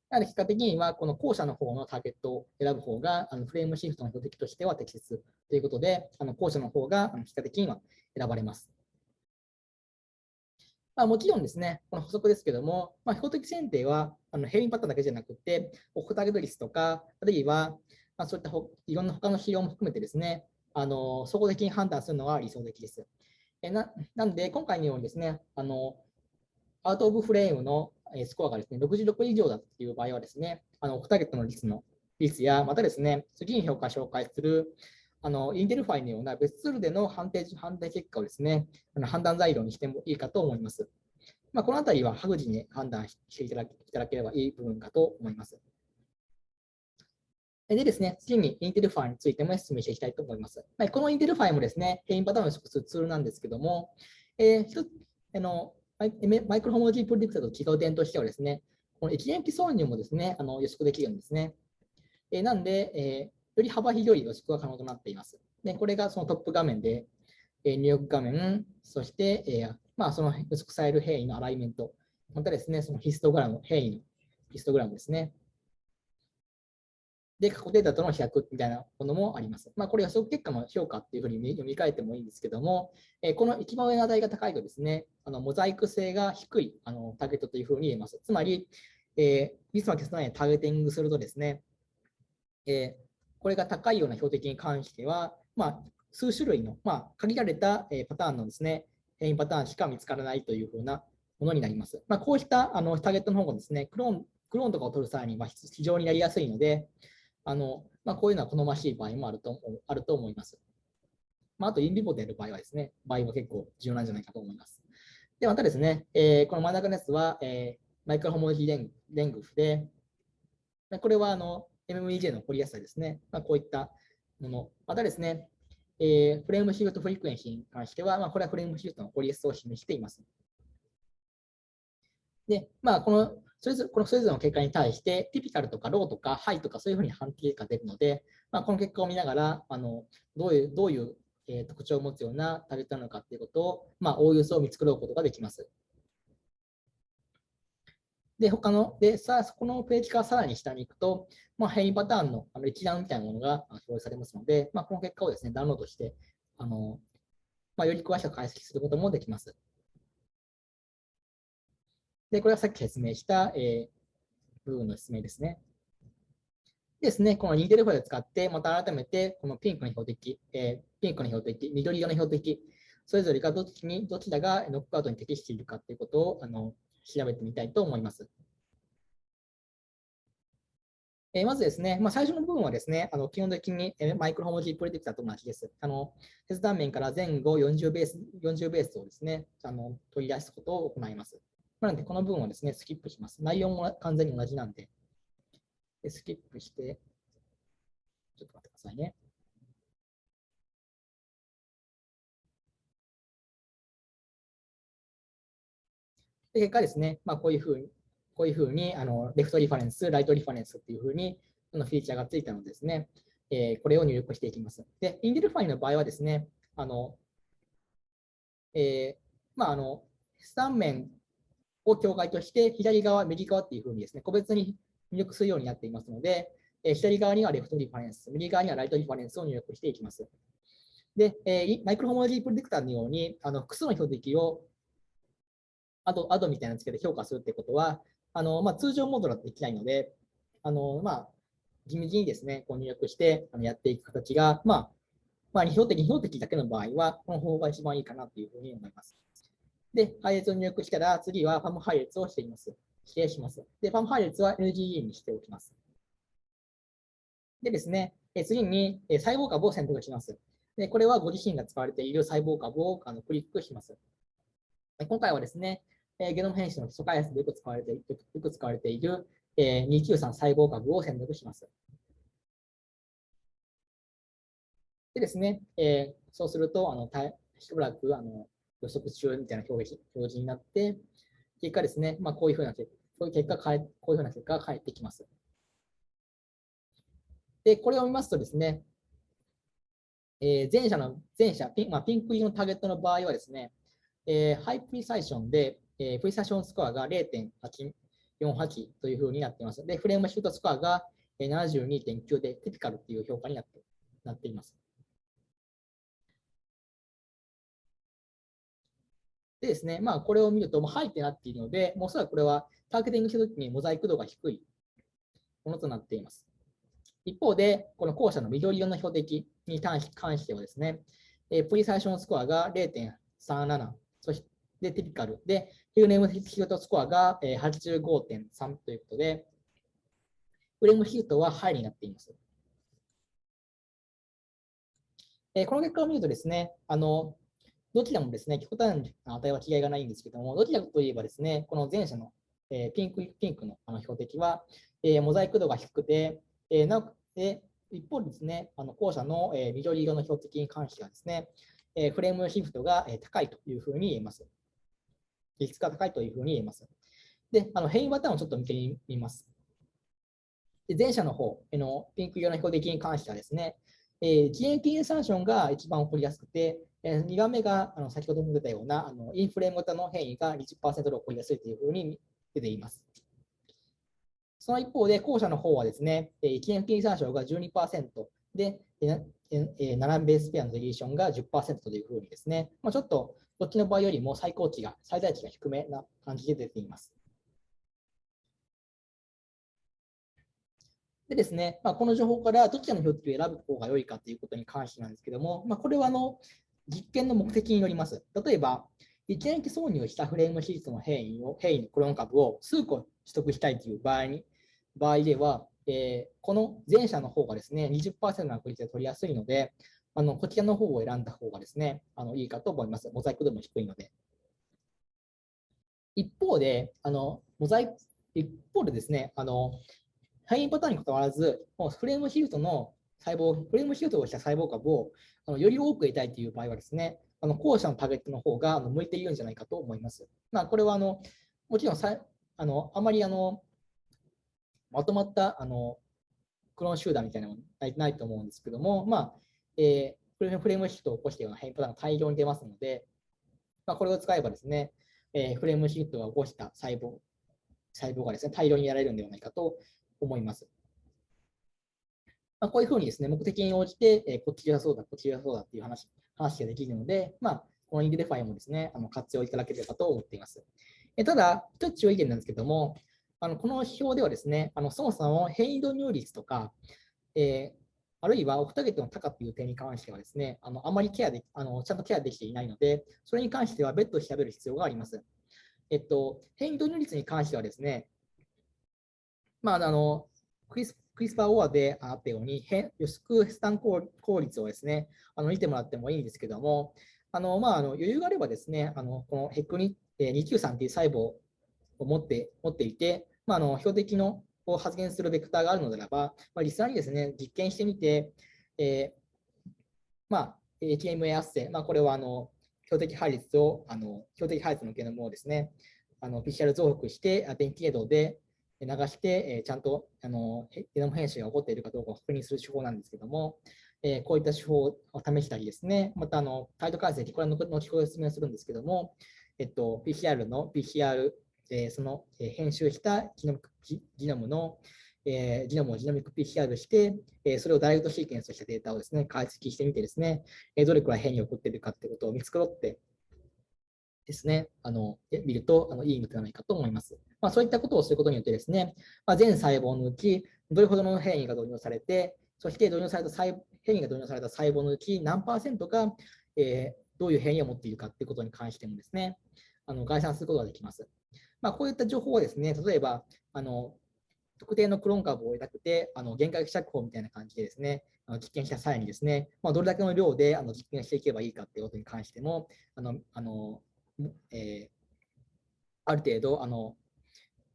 なので、結果的には、この後者の方のターゲットを選ぶ方が、あのフレームシフトの標的としては適切ということで、あの後者の方が結果的には選ばれます。まあ、もちろんですね、この補足ですけども、まあ、標的選定はあの変異パターンだけじゃなくて、オフターゲット率とか、あるいは、まあ、そういったいろんな他の指標も含めてですね、あの総合的に判断するのが理想的です。えななんで、今回のようにですね、あの out of frame のスコアがですね、66以上だっていう場合はですね、あのオフターゲットの率の率や、またですね、次に評価紹介するあの inDelphi のような別ツールでの判定判定結果をですね、あの判断材料にしてもいいかと思います。まあ、このあたりは各自に判断していただければいい部分かと思います。でですね、次に inDelphi についても説明していきたいと思います。この inDelphi もですね、変異パターンを予測するツールなんですけども、えー、あの Microhomology Predictor と違う点としてはですね、この塩基挿入もですね、あの予測できるんですね。えー、なんで、えーより幅広い予測が可能となっています。でこれがそのトップ画面で、えー、入力画面、そして、えーまあ、その予測される変異のアライメント、またですね、そのヒストグラム、変異のヒストグラムですね。で、過去データとの比較みたいなものもあります。まあ、これ予測結果の評価っていうふうに読み替えてもいいんですけども、えー、この一番上の値が高いとですね、あのモザイク性が低いあのターゲットというふうに言えます。つまり、えー、ミスマ消さないターゲティングするとですね、えー、これが高いような標的に関しては、まあ、数種類の、まあ、限られたえパターンのですね、変異パターンしか見つからないというふうなものになります。まあ、こうしたあのターゲットの方がですね、クローンクローンとかを取る際には非常にやりやすいので、あのまあ、こういうのは好ましい場合もあるとあると思います。まあ、あと、インリボでやる場合はですね、場合は結構重要なんじゃないかと思います。で、またですね、えー、この真ん中のやつは、えー、マイクロホモロジーレングフで、これはあの MMEJ の起こりやすさですね。まあ、こういったもの。またですね、えー、 frameshift frequency に関しては、まあ、これはフレームシフトの起こりやすさを示しています。で、まあ、このそれぞれこのそれぞれの結果に対して、 typical とか low とか high とかそういうふうに判定が出るので、まあ、この結果を見ながら、あのどういうどういう、えー、特徴を持つようなターゲットなのかということを、まあ、おおよそ見繕うことができます。で、他の、で、さあ、そこのページからさらに下に行くと、まあ、変異パターンのあの一覧みたいなものが表示されますので、まあ、この結果をですね、ダウンロードして、あのまあ、より詳しく解析することもできます。で、これはさっき説明した、えー、部分の説明ですね。ですね、このニーデルファイルを使って、また改めて、このピンクの標的、えー、ピンクの標的、緑色の標的、それぞれがどっちにどちらがノックアウトに適しているかということをあの調べてみたいと思います。えー、まずですね、まあ、最初の部分はですね、あの基本的にマイクロホモジープレディクターと同じです。あの切断面から前後40ベース ,40 ベースをですねあの取り出すことを行います。なので、この部分をですね、スキップします。内容も完全に同じなんで、でスキップして、ちょっと待ってくださいね。で結果ですね、まあ、こういうふうに、こういうふうにあの left reference、right reference っていうふうにそのフィーチャーがついたのでですね、えー、これを入力していきます。で、 inDelphi の場合はですね、あの、えー、まあ、あの、切断面を境界として、左側、右側っていうふうにですね、個別に入力するようになっていますので、え、左側には left reference、右側には right reference を入力していきます。で、え、 Microhomology Predictor のように、あの複数の標的をアドアドみたいなつけて評価するってことは、あのまあ、通常モードだとできないので、あのまあ、地道にですね、こう入力してあのやっていく形が、まあ、まあ、二標的、二標的だけの場合は、この方法が一番いいかなというふうに思います。で、配列を入力したら、次はファム配列をしています。指定します。で、ファム配列は LGE にしておきます。でですね、次に細胞株を選択します。で、これはご自身が使われている細胞株をあのクリックします。今回はですね、え、ゲノム編集の基礎開発でよく使われてよく使われている、えー、293細胞株を選択します。でですね、え、そうすると、あのしばらくあの予測中みたいな表示表示になって、結果ですね、まあ、こういうふうな結こういう結果こういうふうな結果が返ってきます。で、これを見ますとですね、えー、前者の前者ピン,、まあ、ピンク色のターゲットの場合はですね、えー、 high precision で、えー、 precision score が0.8、48というふうになっています。で、 frameshift score が72.9で typical という評価になってなっています。でですね、まあ、これを見ると、もう high ってなっているので、もうおそらくこれはターゲティングしたときにモザイク度が低いものとなっています。一方で、この後者の緑色の標的に関してはですね、えプリサイションスコアが0.37、そしてティピカルで、ヒルネームヒュートスコアが85.3ということで、フレームヒュートはハイになっています。えこの結果を見るとですね、あのどちらもですね、極端な値は違いがないんですけども、どちらかといえばですね、この前者の、えピンクピンクのあの標的は、えモザイク度が低くて、えなで一方ですね、あの後者の、え緑色の標的に関してはですね、えフレームシフトが、え高いというふうに言えます。比率が高いというふうに言えます。で、あの変異パターンをちょっと見てみます。で前者の方のピンク色の標的に関してはですね、えー、GNP インサーションが一番起こりやすくて、え、2番目があの先ほども出たようなあのインフレーム型の変異が20%で起こりやすいというふうに出ています。その一方で、後者の方はですね、1年金参照が12%で、7ベースペアのデリーションが10%というふうにですね、まあ、ちょっとこっちの場合よりも最高値が、最大値が低めな感じで出ています。でですね、まあ、この情報からどちらの標的を選ぶ方が良いかということに関してなんですけども、まあ、これはあの実験の目的によります。例えば、一年期挿入したフレームシーズの変異を、変異のクローン株を数個取得したいという場合に場合では、えー、この前者の方がですね、20%の確率で取りやすいので、あのこちらの方を選んだ方がですね、あのいいかと思います。モザイク度も低いので。一方で、あのモザイク一方でですね、あの変異パターンにかかわらず、もうフレームシフトの細胞、フレームシフトをした細胞株をあのより多く得たいという場合はですね、あの後者のターゲットの方が向いているんじゃないかと思います。まあ、これはあのもちろんさあのあまりあのまとまったあのクローン集団みたいなのはないと思うんですけども、まあえー、フレームシフトを起こしたような変異パターンが大量に出ますので、まあ、これを使えばですね、えー、フレームシフトを起こした細胞細胞がですね大量にやられるのではないかと思います。まあ、こういうふうにですね、目的に応じて、え、こっちがそうだ、こっちがそうだっていう話話ができるので、まあ、この inDelphi もですね、あの活用いただければと思っています。えただ、一つ注意点なんですけども、あのこの表ではですね、あのそもそも変異導入率とか、えー、あるいはオフターゲットの高という点に関してはですね、あのあまりケアであのちゃんとケアできていないので、それに関しては別途調べる必要があります。えっと、変異導入率に関してはですね、まあ、あのクリスクリスパーオアであったように、変予測スタン効率をですね、あの見てもらってもいいんですけども、あのまあ、あの余裕があればですね、あのこのヘックに293という細胞を持って持っていて、まあ、あの標的のを発現するベクターがあるのであれば、まあ、実際にですね、実験してみて、えー、まあ、HMA 圧生、まあ、これはあの標的配列を、あの標的配列のゲノムをですね、あの PCR 増幅して、電気軌道で流して、え、ちゃんとあのゲノム編集が起こっているかどうかを確認する手法なんですけども、え、こういった手法を試したりですね、またあの、態度解析、これは後ほど説明するんですけども、えっと、PCR の PCR えその、え編集したジノムジノムの、えジノムをジノミック PCR して、えそれをダイレクトシーケンスとしたデータをですね、解析してみてですね、えどれくらい変異が起こっているかということを見繕ってですね、あの見るとあのいいのではないかと思います。まあ、そういったことをすることによってですね、まあ、全細胞のうちどれほどの変異が導入されて、そして導入された細変異が導入された細胞のうち何パーセントが、えー、どういう変異を持っているかということに関してもですね、あの概算することができます。まあ、こういった情報をですね、例えば、あの特定のクローン株を得たくて、あの限界希釈放みたいな感じでですね、あの実験した際にですね、まあ、どれだけの量であの実験していけばいいかということに関しても、あのあのえー、ある程度、あの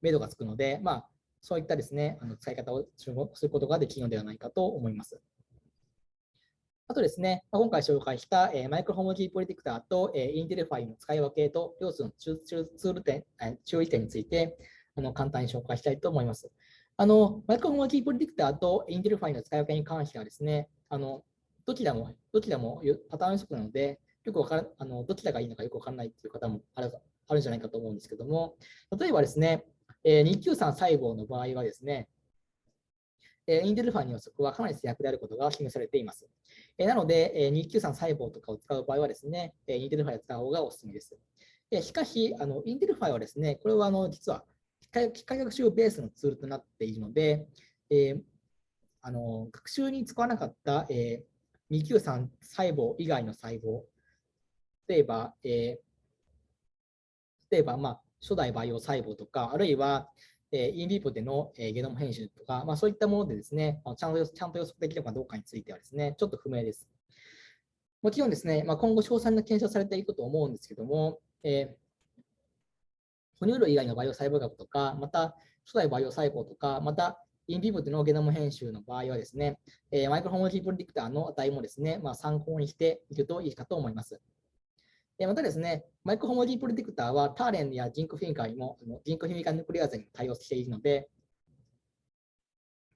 目処がつくので、まあ、そういったですね、あの使い方をすることができるのではないかと思います。あとですね、今回紹介した、え、 Microhomology Predictor と、え、 inDelphi の使い分けと要素のツール点、注意点についてあの簡単に紹介したいと思います。あの Microhomology Predictor と inDelphi の使い分けに関してはですね、あのどちらもどちらもパターン予測なので、よくわからあのどちらがいいのかよくわからないという方もあるあるんじゃないかと思うんですけども、例えばですね、えー、293細胞の場合はですね、え inDelphi の予測はかなり正確であることが示されています。えなので、え293細胞とかを使う場合はですね、え inDelphi を使う方がおすすめです。えしかし、あの inDelphi はですね、これはあの実は機械学習ベースのツールとなっているので、えー、あの学習に使わなかった、えー、293細胞以外の細胞、例えば、えー、例えば、まあ、初代培養細胞とか、あるいは、え、インビーポでの、え、ゲノム編集とか、まあ、そういったものでですね、ちゃんとちゃんと予測できるかどうかについてはですね、ちょっと不明です。もちろんですね、まあ、今後詳細な検証されていくと思うんですけども、えー、哺乳類以外の培養細胞学とか、また初代培養細胞とか、またインビブでのゲノム編集の場合はですね、えー、マイクロホモジープリディクターの値もですね、まあ、参考にしていくといいかと思います。えまたですね、マイクホモジープリディクターはターレンやジンクフィンカーにも、ジンクフィミカーヌクレアーゼに対応しているので、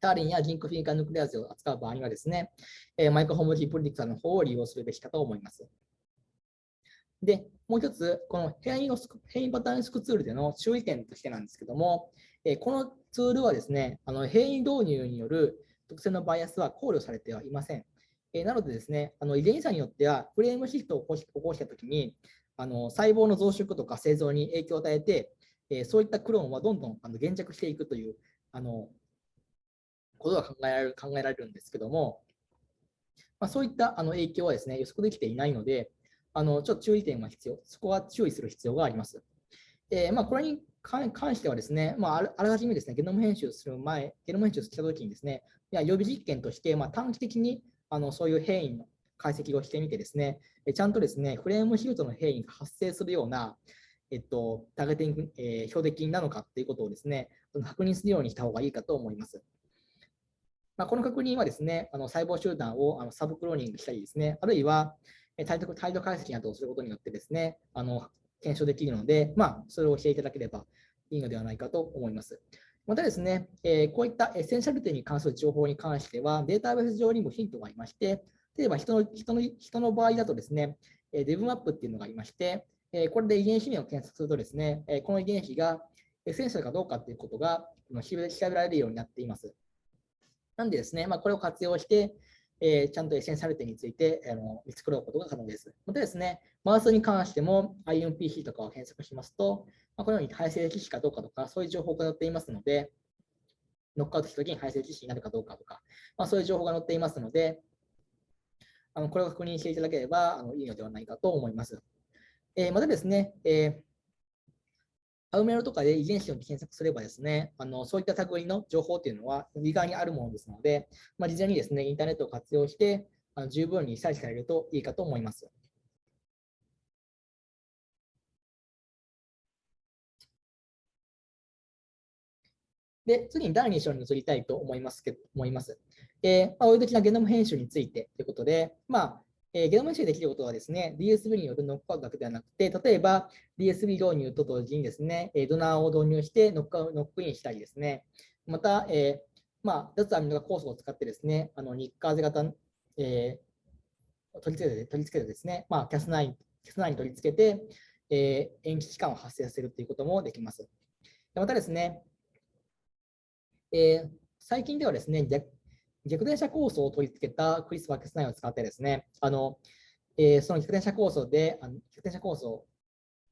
ターレンやジンクフィミカーヌクレアーゼを扱う場合にはですね、マイクロホモジープリディクターの方を利用するべきかと思います。で、もう一つ、この変異の変異パターンスクツールでの注意点としてなんですけども、えこのツールはですね、あの変異導入による特性のバイアスは考慮されてはいません。えなのでですね、あの遺伝子によってはフレームシフトを起こし起こしたときにあの、細胞の増殖とか製造に影響を与えて、えそういったクローンはどんどんあの減弱していくというあのことが考えられる考えられるんですけども、まあ、そういったあの影響はですね予測できていないので、あのちょっと注意点が必要、そこは注意する必要があります。えー、まあ、これに関してはですね、まあ、あらかじめですね、ゲノム編集する前、ゲノム編集したときにですね、いや予備実験として、ま、短期的にあのそういう変異の解析をしてみてですね、ちゃんとですね、フレームシフトの変異が発生するような、えっと、ターゲティング、えー、標的なのかということをですね、確認するようにした方がいいかと思います。まあ、この確認はですね、あの細胞集団をあのサブクローニングしたりですね、あるいは、態度態度解析などをすることによってですね、あの検証できるので、まあ、それをしていただければいいのではないかと思います。またですね、えこういったエッセンシャルテに関する情報に関しては、データベース上にもヒントがありまして、例えば人の人の人の場合だとですね、デブマップっていうのがありまして、これで遺伝子名を検索するとですね、この遺伝子がessential かどうかということが調べられるようになっています。なんでですね、まあ、これを活用して、え、ちゃんと essential 点についてあの見繕うことが可能です。またですね、マウスに関しても IMPC とかを検索しますと、まあ、このように胚性致死かどうかとか、そういう情報が載っていますので、ノックアウトしたときに胚性致死になるかどうかとか、まあ、そういう情報が載っていますので、あのこれを確認していただければあのいいのではないかと思います。えー、またですね、えーアウメロとかで遺伝子を検索すればですね、あのそういった類の情報っていうのは意外にあるものですので、まあ、事前にですね、インターネットを活用して、あの十分に採取されるといいかと思います。で、次に第2章に移りたいと思いますけど思います。えーまあ、追い的なゲノム編集についてということで、まあ、えー、ゲノム編集できることはですね、DSB によるノックアウトだけではなくて、例えば DSB 導入と同時にですね、ドナーを導入してノックノックインしたりですね、また、えー、まあ、脱アミノ化酵素を使ってですね、あの日課型、えー、取り付けて、取り付けてですね、まあ、 Cas9、Cas9 に取り付けて、えー、塩基置換を発生させるということもできます。またですね、えー、最近ではですね、逆転車構想を取り付けたクリス・バックスナインを使ってですね、あのえー、その逆転車構想で、あの逆転車構想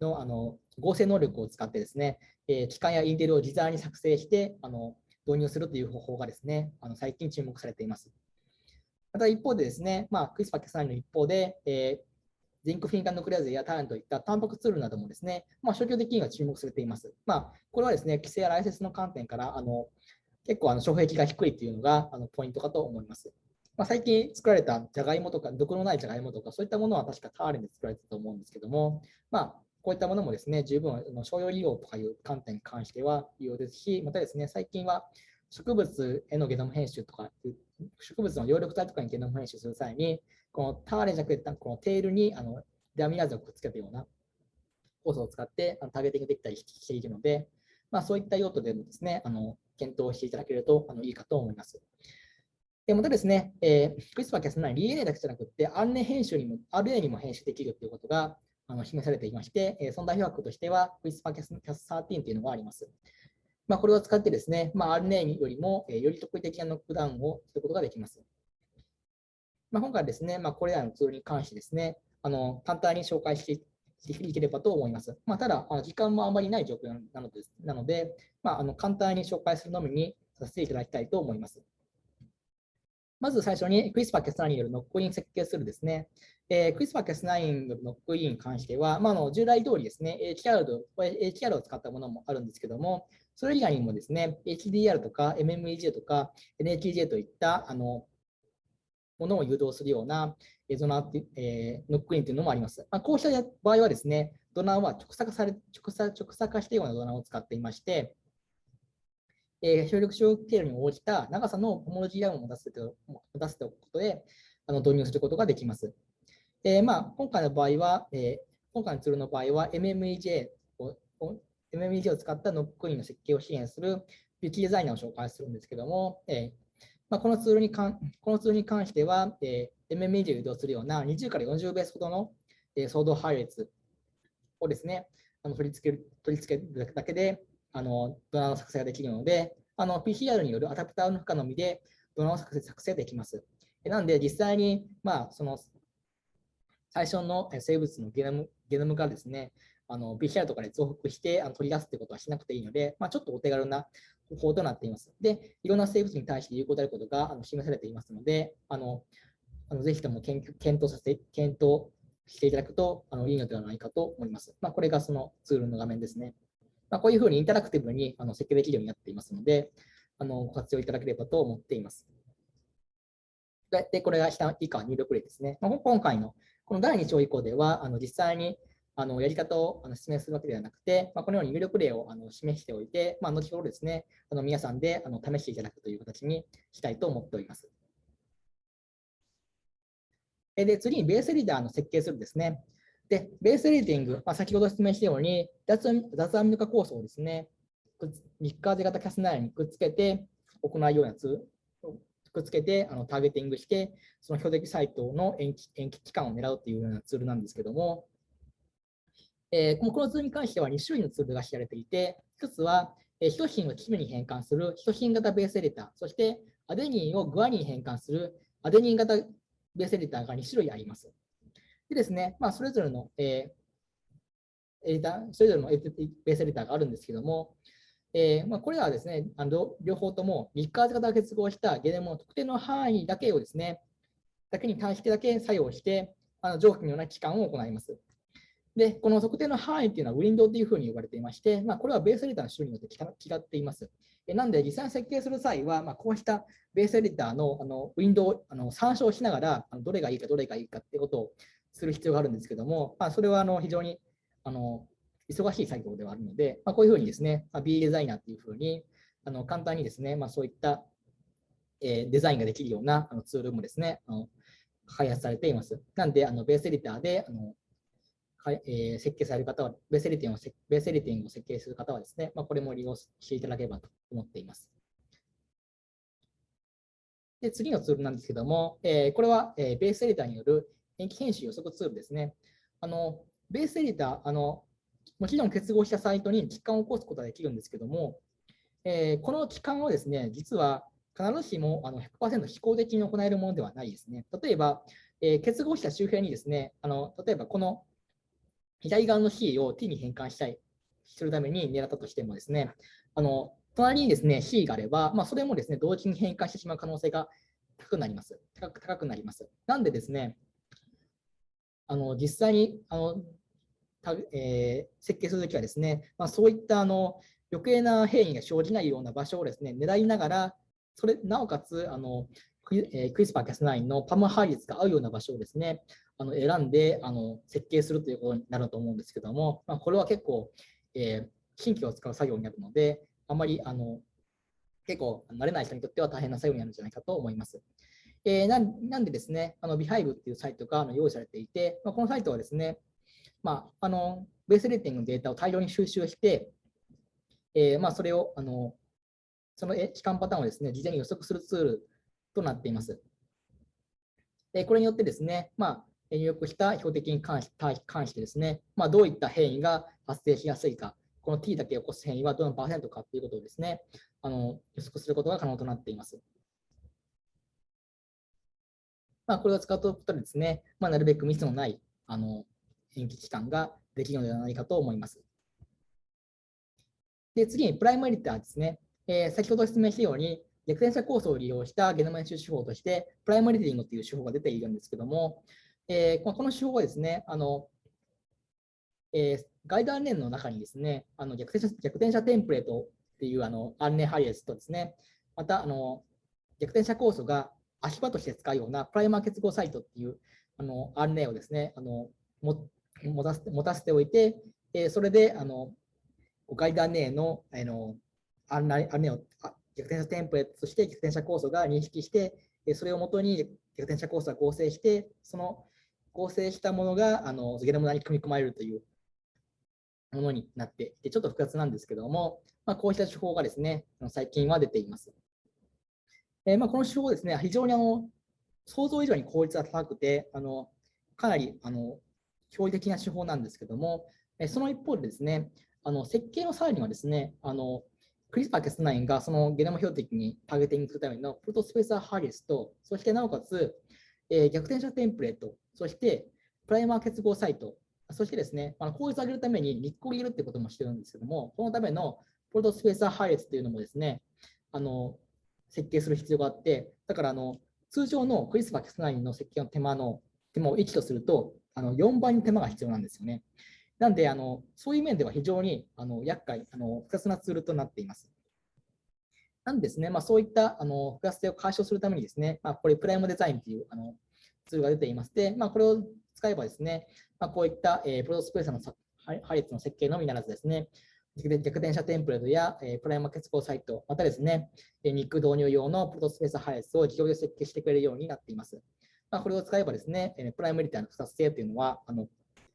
のあの合成能力を使ってですね、えー、機関やインテルを自在に作成してあの導入するという方法がですね、あの最近注目されています。また一方でですね、まあ、クリスパー・キャスナインの一方で、えー、ジンクフィンカーヌクレアゼやターンといったタンパクツールなどもですね、まあ、消去的には注目されています。まあ、これはですね、規制やライセンスの観点からあの結構あの障壁が低いっていうのがあのポイントかと思います。まあ、最近作られたじゃがいもとか、毒のないじゃがいもとか、そういったものは確かターレンで作られてたと思うんですけども、まあ、こういったものもですね、十分の商用利用とかいう観点に関しては利用ですし、またですね、最近は植物へのゲノム編集とか、植物の葉緑体とかにゲノム編集する際に、このターレンじゃなくて、このテールにあのデアミナーゼをくっつけたような酵素を使ってターゲティングできたりしているので、まあ、そういった用途でもですね、あの検討していただけるとあのいいかと思います。でまたですね、えー、クリスパーキャス9、DNA だけじゃなくて、RNA 編集にも、RNA にも編集できるということがあの示されていまして、えー、その代表格としては、クリスパーキャス13というのがあります。まあ、これを使ってですね、まあ、RNA よりも、えより特異的なノックダウンをすることができます。まあ、今回ですね、まあ、これらのツールに関してですね、あの簡単に紹介していければと思います。まあ、ただ、時間もあまりない状況なのでなので、まあ、あの簡単に紹介するのみにさせていただきたいと思います。まず最初に CRISPR-Cas9 によるノックイン設計するですね、えー、CRISPR-Cas9 によるノックインに関しては、まあ、の従来通りですね、HR を使ったものもあるんですけども、それ以外にもですね、HDR とか MMEJ とか NHJ といったあのものを誘導するようなドナー、えー、ノックインというのもあります。まあ、こうした場合はですね、ドナーは直鎖され直鎖直鎖化したようなドナーを使っていまして、えー、修復経路に応じた長さの homology arm を持たせて持たせておくことであの導入することができます。えーまあ、今回の場合は、えー、今回のツールの場合は MMEJ を MMEJ を使ったノックインの設計を支援するビューティーデザイナーを紹介するんですけども、えーまあ、このツールにかんこのツールに関しては、えー、MMEJ を移動するような20から40ベースほどの、えー、送動配列をですね、あの取り付ける取り付けるだけであのドナーの作成ができるので、の PCR によるアダプターの負荷のみでドナーを作成作成できます。なんで、実際に、まあ、その最初の生物のゲノムゲノムがですね、PCR とかで増幅してあの取り出すってことはしなくていいので、まあ、ちょっとお手軽な方法となっています。で、いろんな生物に対して有効であることがあの示されていますので、あのあのぜひとも検討させて、検討していただくとあのいいのではないかと思います。まあ、これがそのツールの画面ですね。まあ、こういうふうにインタラクティブにあの設計できるようになっていますので、あのご活用いただければと思っています。で、これが下以下入力例ですね。まあ、今回のこの第2章以降では、あの実際にあのやり方をあの説明するわけではなくて、まあ、このように入力例をあの示しておいて、まあ、後ほどですね、あの皆さんであの試していただくという形にしたいと思っております。で、次にベースリーダーの設計するですね。で、ベースリーディング、まあ、先ほど説明したように、脱アミノ化酵素をですね、日課ゼ型キャスナイにくっつけて行うようなツくっつけてあのターゲティングして、その標的サイトの延期延期期間を狙うというようなツールなんですけども、えー、このツールに関しては2種類のツールが知られていて、1つは、えー、ヒトシンをキムに変換するヒトシン型ベースエディター、そしてアデニンをグアニンに変換するアデニン型ベースエディターが2種類あります。でですね、まあ、それぞれの、えー、エディター、それぞれのベースエディターがあるんですけども、えーまあ、これらはですね、あの両方ともミッカーズ型結合したゲネムの特定の範囲だけをですね、だけに対してだけ作用して、あの上記のような期間を行います。で、この特定の範囲っていうのはウィンドウというふうに呼ばれていまして、まあ、これはベースエディターの種類によって違っています。なので、実際に設計する際は、まあ、こうしたベースエディターのあのウィンドウをあの参照しながら、あのどれがいいかどれがいいかっていうことをする必要があるんですけども、まあ、それはあの非常にあの忙しい作業ではあるので、まあ、こういうふうにですね、まあ、B デザイナーっていうふうにあの簡単にですね、まあ、そういった、え、デザインができるようなあのツールもですね、あの開発されています。なんで、あのベースエディターであのえー、設計される方は、ベースエディティングをベースエディティングを設計する方はですね、まあ、これも利用していただければと思っています。で次のツールなんですけども、えー、これは、えー、ベースエディターによる延期編集予測ツールですね。あのベースエディターあの、もちろん結合したサイトに期間を起こすことができるんですけども、えー、この期間をですね、実は必ずしもあの100%非公的に行えるものではないですね。例えば、え、結合した周辺にですね、あの例えばこの左側の C を T に変換したい、するために狙ったとしてもですね、あの隣にですね C があれば、まあ、それもですね同時に変換してしまう可能性が高くなります。高く高くなります。なんでですね、あの実際にあのた、えー、設計するときはですね、まあ、そういったあの余計な変異が生じないような場所をですね狙いながら、それなおかつあのクイスパーキャス9のパム配列が合うような場所をですね、あの選んであの設計するということになると思うんですけども、まあ、これは結構、えー、神経を使う作業になるので、あまりあの結構慣れない人にとっては大変な作業になるんじゃないかと思います。えー、なんでですね、あの Behive っていうサイトが用意されていて、まあ、このサイトはですね、まあ、あのベースレーティングのデータを大量に収集して、えー、まあ、それをあのその期間パターンをですね、事前に予測するツールとなっています。でこれによってですね、まあ、入力した標的に関し関してですね、まあ、どういった変異が発生しやすいか、この t だけ起こす変異はどのパーセントかということをですね、あの予測することが可能となっています。まあ、これを使うとでですね、まあ、なるべくミスのないあの延期期間ができるのではないかと思います。で次にプライムエディターですね。えー、先ほど説明したように、逆転者構想を利用したゲノム編集手法として、プライムエディティングという手法が出ているんですけども、えー、この手法はですね、あのえー、ガイド案内の中にですね、あの逆転者逆転者テンプレートっていうあの案内ハイエスとですね、またあの逆転者構想が足場として使うようなプライマー結合サイトっていうあの案内をですね、あのも持たせて持たせておいて、えー、それであのガイド案内のあの案内案内を逆転者テンプレートとして逆転者構想が認識して、それをもとに逆転者構想が合成して、その合成したものがあのゲノム内に組み込まれるというものになっていて、ちょっと複雑なんですけども、まあ、こうした手法がですね、最近は出ています。えー、まあ、この手法ですね、非常にあの想像以上に効率が高くて、あのかなりあの驚異的な手法なんですけども、えその一方でですね、あの設計の際にはですね、あのクリスパー Cas9 がそのゲノム標的にターゲティングするためのプロトスペーサーハリスと、そしてなおかつ、えー、逆転者テンプレート、そしてプライマー結合サイト、そしてですね、あの効率を上げるために日光入れるってこともしてるんですけども、そのためのプロトスペーサー配列っていうのもですね、あの設計する必要があって、だからあの通常のクリスパー Cas9 の設計の手間の手間を1とすると、あの4倍の手間が必要なんですよね。なんで、あのそういう面では非常にあの厄介、あの複雑なツールとなっています。なんですね、まあ、そういったあの複雑性を解消するためにですね、まあ、これプライムデザインというあのツールが出ていまして、まあ、これを使えばですね、まあ、こういった、えー、プロトスペースの配列の設計のみならずですね、逆転車テンプレートや、えー、プライマー結合サイト、またですね、肉導入用のプロトスペース配列を自動で設計してくれるようになっています。まあ、これを使えばですねえ、プライムリターの複雑性というのはあの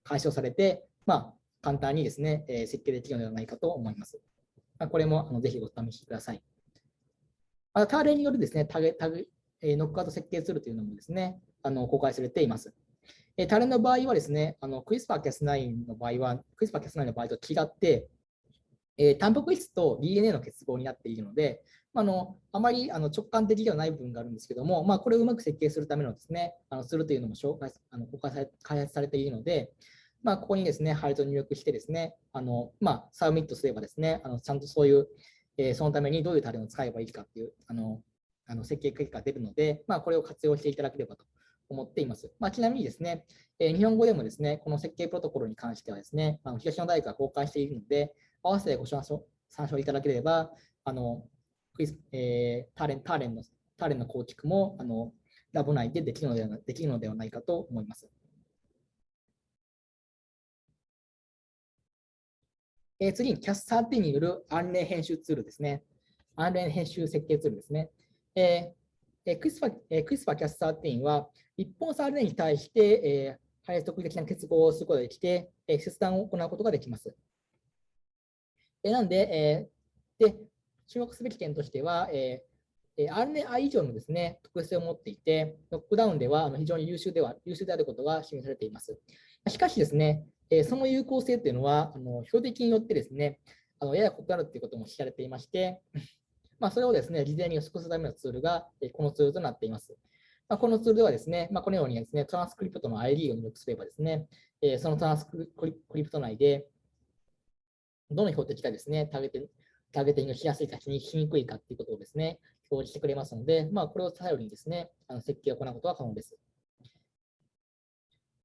解消されて、まあ、簡単にですね、えー、設計できるのではないかと思います。まあ、これもあのぜひお試しください。また、ターレによるですね、タグタグえー、ノックアウト設計ツールというのもですね、あの公開されています。えー、タレの場合はですね、あのクリスパー Cas9 の場合は、クリスパー Cas9 の場合と違って、えー、タンパク質と DNA の結合になっているので、あのあまりあの直感的ではない部分があるんですけども、まあ、これをうまく設計するためのですね、あのするというのも紹介あの開発されているので、まあ、ここにですね、配列を入力してですね、あのまあ、サブミットすればですね、あのちゃんとそういう、えー、そのためにどういう TALEN を使えばいいかっていうあのあの設計結果が出るので、まあ、これを活用していただければと思っています。まあ、ちなみにですね、えー、日本語でもですね、この設計プロトコルに関してはですね、あの東野大学が公開しているので、合わせてご参照参照いただければ、あのクイズえー、 TALEN TALEN の TALEN の構築もあのラボ内でできるのではできるのではないかと思います。えー、次に CAS13 による案例編集ツールですね。案例編集設計ツールですね。えー、クリスパえー、クリスパ Cas13 は一本差 RNA に対して、えー、配列特異的な結合をすることができて、えー、切断を行うことができます。えー、なので、えー、で、注目すべき点としては、えー、RNA 以上のですね、特性を持っていて、ノックダウンでは非常に優秀では優秀であることが示されています。しかしですね、えその有効性というのは、あの標的によってですね、あのやや異なるということも知られていまして、まあ、それをですね、事前に予測するためのツールが、このツールとなっています。まあ、このツールではですね、まあ、このようにですね、トランスクリプトの ID を入力すればですね、えそのトランスクリプト内で、どの標的がですね、ターゲティングターゲティングしやすいかしにくいかということをですね、表示してくれますので、まあ、これを頼りにですね、あの設計を行うことが可能です。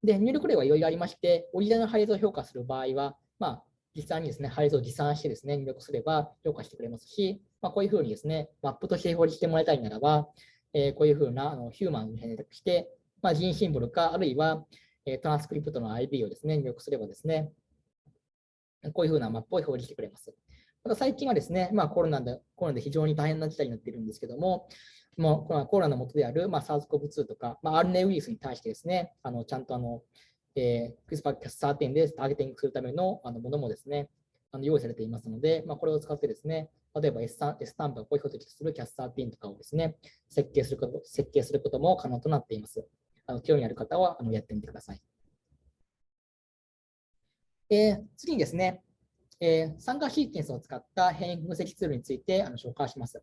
で、入力例はいろいろありまして、オリジナルの配列を評価する場合は、まあ、実際にですね、配列を持参してですね、入力すれば評価してくれますし、まあ、こういうふうにですね、マップとして表示してもらいたいならば、えー、こういうふうなあのヒューマンに選択して、まあ、人シンボルか、あるいは、えー、トランスクリプトの ID をですね、入力すればですね、こういうふうなマップを表示してくれます。また最近はですね、まあ、コロナでコロナで非常に大変な事態になっているんですけども、もうコロナの元である、まあ、SARS-CoV-2 とか、まあ、RNA ウイルスに対してですね、あのちゃんとあの、えー、CRISPR-Cas13 でターゲティングするためのあのものもですね、あの用意されていますので、まあ、これを使ってですね、例えば S スタンプをこういう標的とする CAS13 とかをですね、設計すること設計することも可能となっています。あの興味ある方はあのやってみてください。えー、次にですね、えー、参加シーケンスを使った変異分析ツールについてあの紹介します。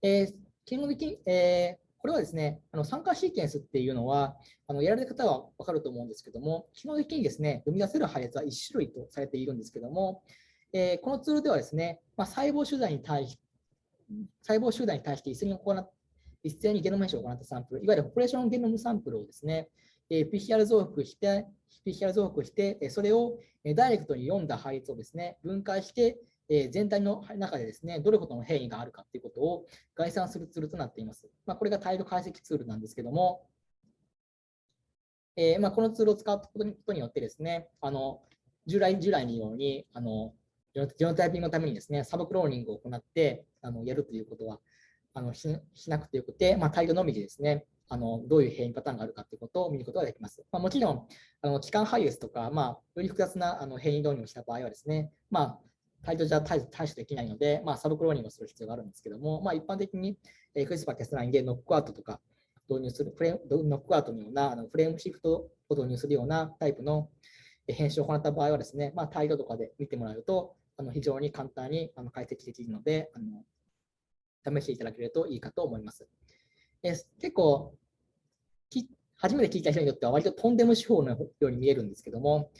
えー、基本的に、えー、これはですね、あの参加シーケンスっていうのは、あのやられる方は分かると思うんですけども、基本的にですね、生み出せる配列は1種類とされているんですけども、えー、このツールではですね、まあ、細胞集団に対し細胞集団に対して一斉に行っ一斉にゲノム編集を行ったサンプル、いわゆるポレーションゲノムサンプルをですね、えー、PCR 増幅して、PCR 増幅して、それをダイレクトに読んだ配列をですね、分解して、え全体の中でですね、どれほどの変異があるかということを概算するツールとなっています。まあ、これがタイル解析ツールなんですけども、えー、まあ、このツールを使うことによってですね、あの従来従来のようにあのジェノタイピングのためにですね、サブクローニングを行ってあのやるということはあのしなくてよくて、まあ、タイルのみでですね、あのどういう変異パターンがあるかということを見ることができます。まあ、もちろん、あの期間配列とか、まあ、より複雑なあの変異導入をした場合はですね、まあ、タイトじゃ対処できないので、まあ、サブクローニングをする必要があるんですけども、まあ、一般的に、えー、クリスパー・キャスラインでノックアウトとか導入する、フレノックアウトのようなあのフレームシフトを導入するようなタイプの編集を行った場合はですね、まあ、 TIDE とかで見てもらうと、あの非常に簡単にあの解析できるのであの、試していただけるといいかと思います。え結構初めて聞いた人にとっては割ととんでも手法のように見えるんですけども、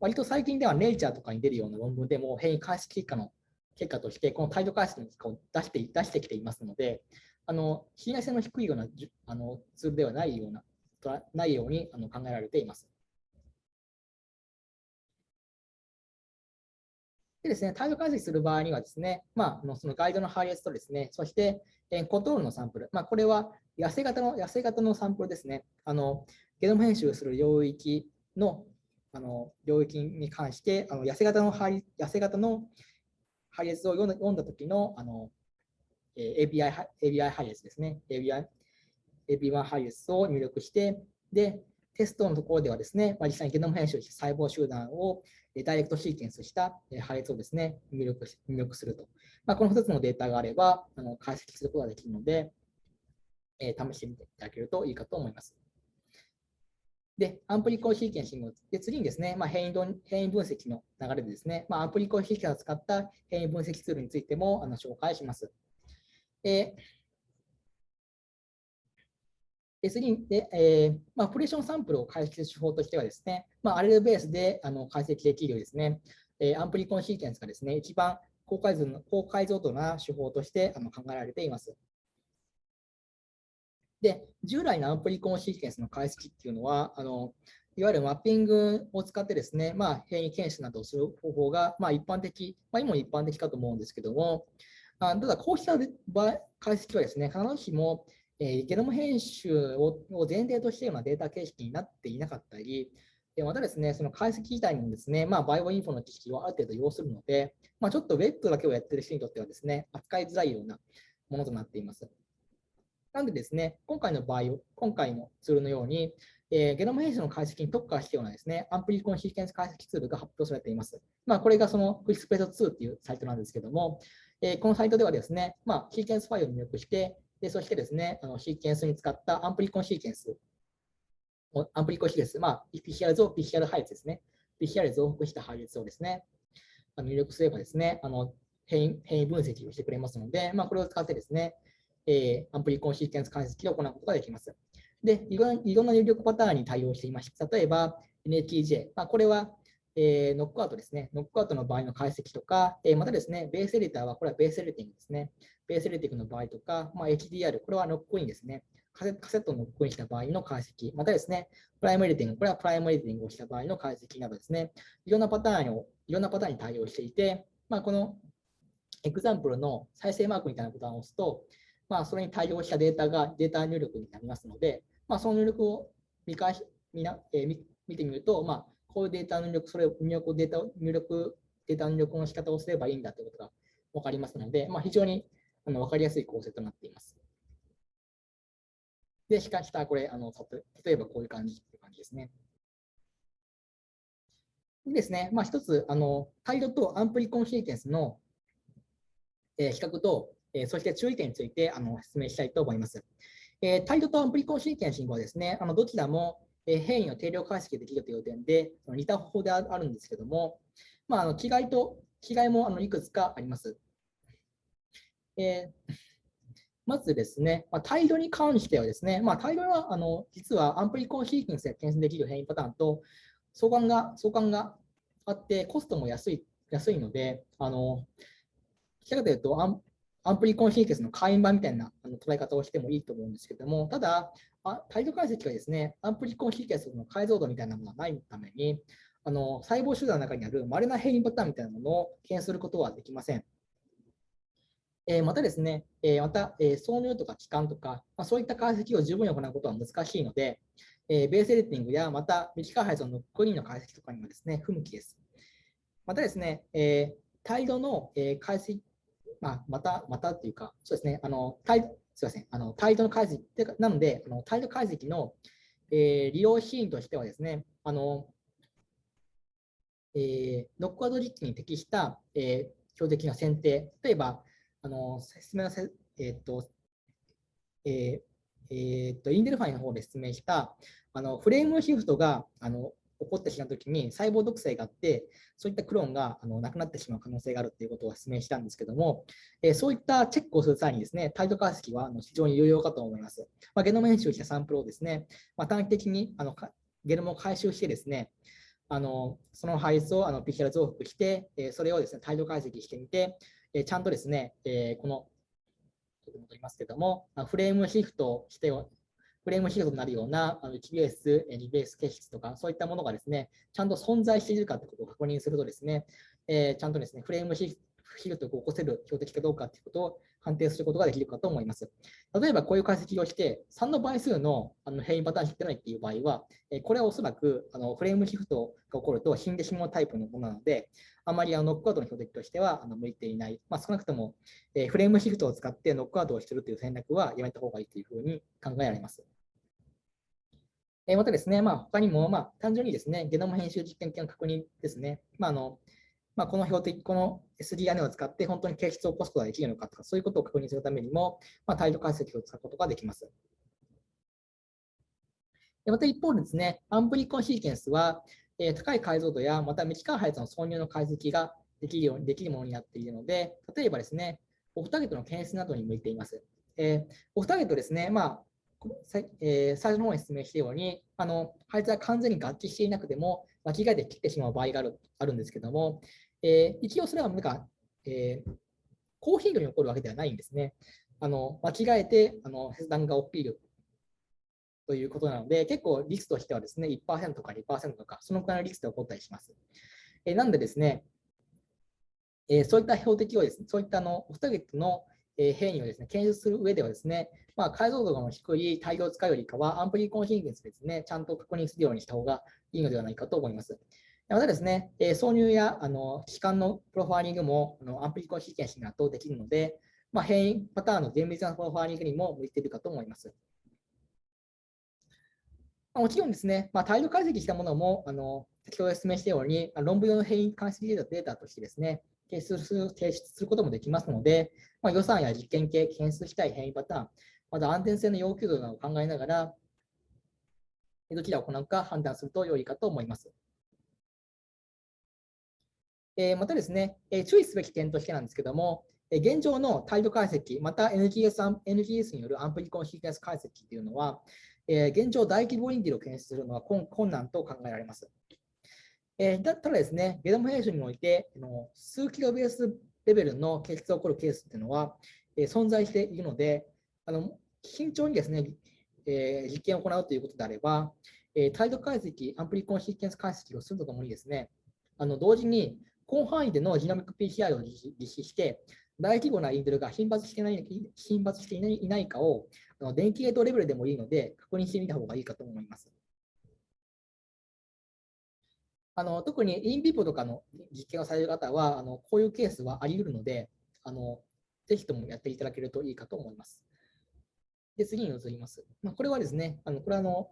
割と最近ではネイチャーとかに出るような論文でも変異解析結果の結果として、この TIDE 解析の結果を出して出してきていますので、あの信頼性の低いようなあのツールではないようなないようにあの考えられています。でですね、態度解析する場合にはですね、まあ、そのガイドの配列とですね、そして、コントロールのサンプル、まあ、これは痩せ型の痩せ型のサンプルですね。あのゲノム編集する領域のあの領域に関して、あの痩せ型の配痩せ型の配列を読んだ読んだ時のあの、えー、API, API 配列ですね。API, API 配列を入力して、で、テストのところではですね、まあ、実際にゲノム編集した細胞集団をダイレクトシーケンスした配列をですね、入力入力すると。まあ、この2つのデータがあれば、あの解析することができるので、えー、試してみていただけるといいかと思います。で、アンプリコンシーケンシング。で、次にですね、まあ、変異変異分析の流れでですね、まあ、アンプリコンシーケンスを使った変異分析ツールについてもあの紹介します。で、で次に、でえーまあ、プレーションサンプルを解析する手法としてはですね、まあ、アレルベースであの解析できるですね、えー、アンプリコンシーケンスがですね、一番高解像高解像度な手法としてあの考えられています。で、従来のアンプリコンシーケンスの解析っていうのは、あのいわゆるマッピングを使ってですね、まあ、変異検出などをする方法が、まあ、一般的、まあ、今も一般的かと思うんですけども、あただ、こうした解析はですね、必ずしも、えー、ゲノム編集を前提としているようなデータ形式になっていなかったり、でまたですね、その解析自体にもですね、まあ、バイオインフォの知識をある程度要するので、まあ、ちょっとウェットだけをやっている人にとってはですね、扱いづらいようなものとなっています。なのでですね、今回の場合、今回のツールのように、えー、ゲノム編集の解析に特化したようなですね、アンプリコンシーケンス解析ツールが発表されています。まあ、これがそのクリスプレート2っていうサイトなんですけども、えー、このサイトではですね、まあ、シーケンスファイルを入力して、でそしてですね、あのシーケンスに使ったアンプリコンシーケンス、アンプリコンシーケンス、まあ、PCR 増 PCR 配列ですね。PCR 増幅した配列をですね、入力すればですね、あの変異変異分析をしてくれますので、まあ、これを使ってですね、えー、アンプリコンシーケンス解析を行うことができます。で、いろいろんな入力パターンに対応していまして、例えば NHEJ、まあ、これは、えー、ノックアウトですね。ノックアウトの場合の解析とか、えー、またですね、ベースエディターはこれはベースエディティングですね。ベースエディティングの場合とか、まあ、HDR、これはノックインですね。カセットをノックインした場合の解析、またですね、プライムエディティング、これはプライムエディティングをした場合の解析などですね、いろんなパターンを、いろんなパターンに対応していて、まあ、この example の再生マークみたいなボタンを押すと、まあ、それに対応したデータがデータ入力になりますので、まあ、その入力を見返し見な、えー、見てみると、まあ、こういうデータ入力、それを入力データ入力、データ入力の仕方をすればいいんだということが分かりますので、まあ、非常にあの分かりやすい構成となっています。で、しかしたこれあの、例えばこういう感じっていう感じですね。でですね、まあ、一つ、あの、タイドとアンプリコンシーケンスの、えー、比較と、えそして注意点についてあの説明したいと思います。えー、 TIDE とアンプリコンシーケンシングはですね、あのどちらも、え変異を定量解析できるという点で、似た方法であるんですけども、まあ、あの違いと違いもあのいくつかあります。えー、まずですね、まあ、 TIDE に関してはですね、まあ、 TIDE はあの実はアンプリコンシーケンスで検出できる変異パターンと相関が相関があって、コストも安い安いので、あの、どちらかというとアン、プリコンシーケンスの会員版みたいなあの捉え方をしてもいいと思うんですけども、ただ、あ態度解析はですね、アンプリコンシーケンスの解像度みたいなものがないために、あの細胞集団の中にある稀な変異パターンみたいなものを検出することはできません。えー、またですね、えー、また、えー、挿入とか期間とか、まあ、そういった解析を十分に行うことは難しいので、えベースエディティングやまた未機械配送のクリーンの解析とかにもですね、不向きです。またですね、え態度の、え解析、まあ、また、またっていうか、そうですね、あの態すみません、あの態度の解析なので、あの態度解析の、え利用シーンとしてはですね、あのえー、ノックアウト実機に適した、えー、標的の選定、例えば、あの説明のせ、えーとえーえーと、インデルファイの方で説明したあのフレームシフトがあの起こってしまうときに細胞毒性があって、そういったクローンがあのなくなってしまう可能性があるということを説明したんですけども、えー、そういったチェックをする際にですね、態度解析はあの非常に有用かと思います。まあ、ゲノム編集したサンプルをですね、まあ、短期的にあのゲノムを回収してですね、あのその配数をあの PCR 増幅して、えそれをですね、態度解析してみて、えちゃんとですね、えこの、と戻りますけども、フレームシフトしてフレームシフトになるようなあの1ベース、2ベース形質とか、そういったものがですね、ちゃんと存在しているかということを確認するとですね、えー、ちゃんとですね、フレームシフトを起こせる標的かどうかということを判定することができるかと思います。例えばこういう解析をして、3の倍数のあの変異パターン知ってないっていう場合は、これはおそらくあのフレームシフトが起こると死んでしまうタイプのものなので、あまりあのノックアウトの標的としてはあの向いていない、まあ、少なくとも、えフレームシフトを使ってノックアウトをしているという戦略はやめた方がいいというふうに考えられます。えまたですね、まあ、他にも、まあ、単純にですね、ゲノム編集実験系の確認ですね、まあのまあ、この標的、この SDNA を使って本当に形質を起こすことができるのかとか、そういうことを確認するためにも、まあ、態度解析を使うことができます。また一方でですね、アンプリコンシーケンスは、え、高い解像度や、また未機関配列の挿入の解析ができるようにできるものになっているので、例えばですね、オフターゲットの検出などに向いています。えー、オフターゲットですね、まあえー、最初の方に説明したように、あの配列は完全に合致していなくても、間違えて切ってしまう場合があるあるんですけども、えー、一応それはなんか、えー、高頻度に起こるわけではないんですね。あの間違えてあの切断が起きるということなので、結構リスとしてはですね、1%とか2%とか、そのくらいのリスで起こったりします。え、なんでですね、え、そういった標的をですね、そういったあのオフターゲットの変異をですね、検出する上ではですね、まあ、解像度の低い対応を使うよりかは、アンプリコンシーケンスですね、ちゃんと確認するようにした方がいいのではないかと思います。またですね、挿入やあの期間のプロファイリングもあのアンプリコンシーケンスに圧倒できるので、まあ、変異パターンの厳密なプロファイリングにも向いているかと思います。もちろんですね、まあ、態度解析したものも、あの先ほど説明したように、論文用の変異解析データとしてですね、提出する提出することもできますので、まあ、予算や実験系、検出したい変異パターン、また安全性の要求度などを考えながら、どちらを行うか判断すると良いかと思います。えまたですね、え注意すべき点としてなんですけども、え現状の態度解析、また NGS, NGS によるアンプリコンシーケンス解析というのは、え現状大規模インディルを検出するのは困難と考えられます。えただですね、ゲノム編集において、の数キロベースレベルの検出が起こるケースというのは、え存在しているので、あの慎重にですね、え実験を行うということであれば、え態度解析、アンプリコンシーケンス解析をするとともにですね、あの同時に広範囲でのジナミック PCR を実施して、大規模なインドルが頻発していない頻発していないかを電気ゲートレベルでもいいので確認してみた方がいいかと思います。あの特にインビポとかの実験をされる方はあのこういうケースはあり得るのであのぜひともやっていただけるといいかと思います。で次に移ります。まあ、これはですね、あのこれはあの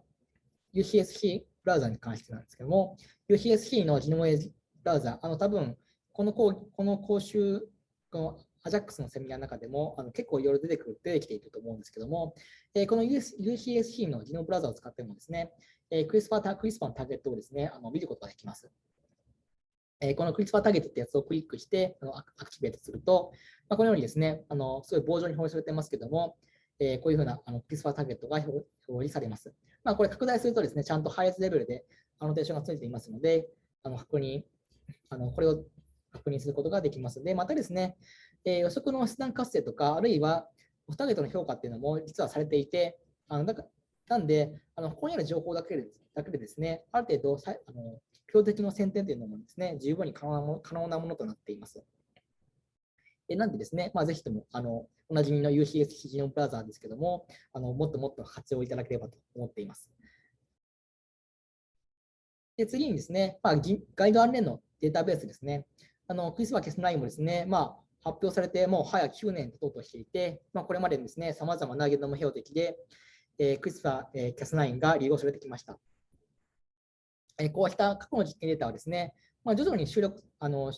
UCSC ブラウザに関してなんですけども、UCSC のジノムエブラウザ、あの多分この講この講習の、この AJAX のセミナーの中でもあの結構いろいろ出てくる出てきていると思うんですけども、えー、この UCSC のジノブラウザを使ってもですね、えー、クリスパークリスパーのターゲットをですね、あの見ることができます。えこのクリスパーターゲットってやつをクリックしてあのアクティベートすると、まあ、このようにですね、あのすごい棒状に表示されてますけども、え、こういうふうなあのクリスパーターゲットが表示されます。まあ、これ拡大するとですね、ちゃんと配列レベルでアノテーションがついていますので、あの確認、あのこれを確認することができます。で、またですね、えー、予測の出断活性とか、あるいはオフターゲットの評価っていうのも実はされていて、あのだかなんで、あのここにある情報だけでだけでですね、ある程度さあの標的の選定というのもですね、十分に可能なもの可能なものとなっています。えなんでですね、まあ、ぜひともあのおなじみの UCS ヒジノブラザーですけども、あのもっともっと活用いただければと思っています。で次にですね、まあ、ガイド関連のデータベースですね。あのクリスマス9もですね、まあ、発表されてもう早9年経とうとしていて、まあ、これまでですね、さまざまなゲノム標的で、えー、クリスパー、え、キャス9が利用されてきました。えー、こうした過去の実験データはですね、まあ、徐々に収録あの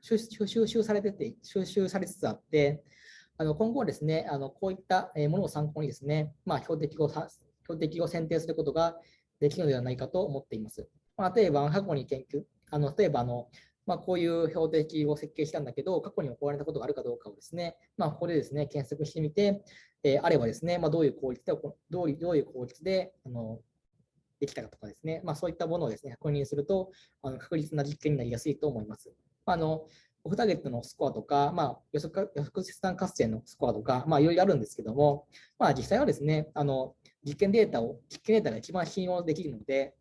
収集されてて、収集されつつあって、あの今後はですね、あのこういったものを参考にですね、まあ、標的を標的を選定することができるのではないかと思っています。まあ、例えば、過去に研究、あの例えばあの、まあ、こういう標的を設計したんだけど、過去に行われたことがあるかどうかをですね、まあ、ここでですね、検索してみて、えー、あればですね、まあ、どういう効率で、どういう効率であのできたかとかですね、まあ、そういったものをですね、確認すると、あの確実な実験になりやすいと思います。あのオフターゲットのスコアとか、まあ、予測予測切断活性のスコアとか、まあ、いろいろあるんですけども、まあ、実際はですね、あの実験データを、実験データが一番信用できるので、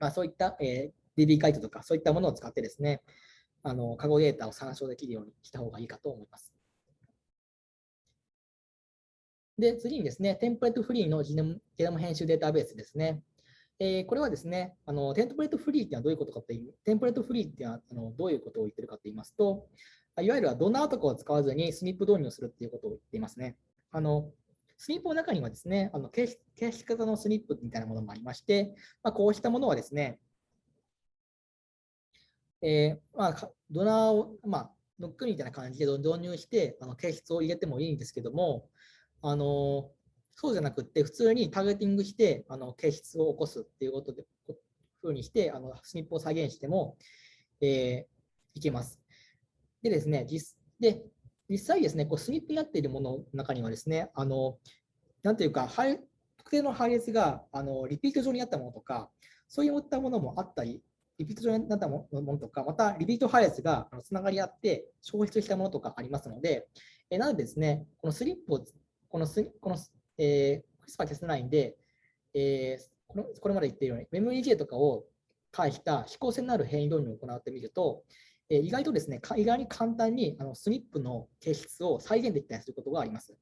まあ、そういった、えー、DB 回答とか、そういったものを使ってですね、あの過去データを参照できるようにした方がいいかと思います。で、次にですね、テンプレートフリーのジゲノム編集データベースですね。えー、これはですね、あのテンプレートフリーっていうのはどういうことかという、テンプレートフリーっていうのはあのどういうことを言ってるかと言いますと、いわゆるドナーとかを使わずにスニップ導入をするっていうことを言っていますね。あのスニップの中にはですね、あの形式型のスニップみたいなものもありまして、まあ、こうしたものはですね、えー、まあ、ドナーを、まあ、ノックみたいな感じで導入して、あの形質を入れてもいいんですけども、あのそうじゃなくて、普通にターゲティングして、あの形質を起こすっていうことで、こふうにして、あのスニップを再現しても、えー、いけます。でですね、実で実際ですね、こうスニップになっているものの中にはですね、あのなんていうか、特定の配列があのリピート上にあったものとか、そういったものもあったり、リピート上になったものとか、またリピート配列がつながり合って消失したものとかありますので、えなのでですね、このスリップを、このスこのえー、クリスパー Cas9 で、えー、このこれまで言っているように、MemoryJ とかを介した非公線のある変異導入を行ってみると、えー、意外とですね、意外に簡単にあのスニップの形質を再現できたりすることがあります。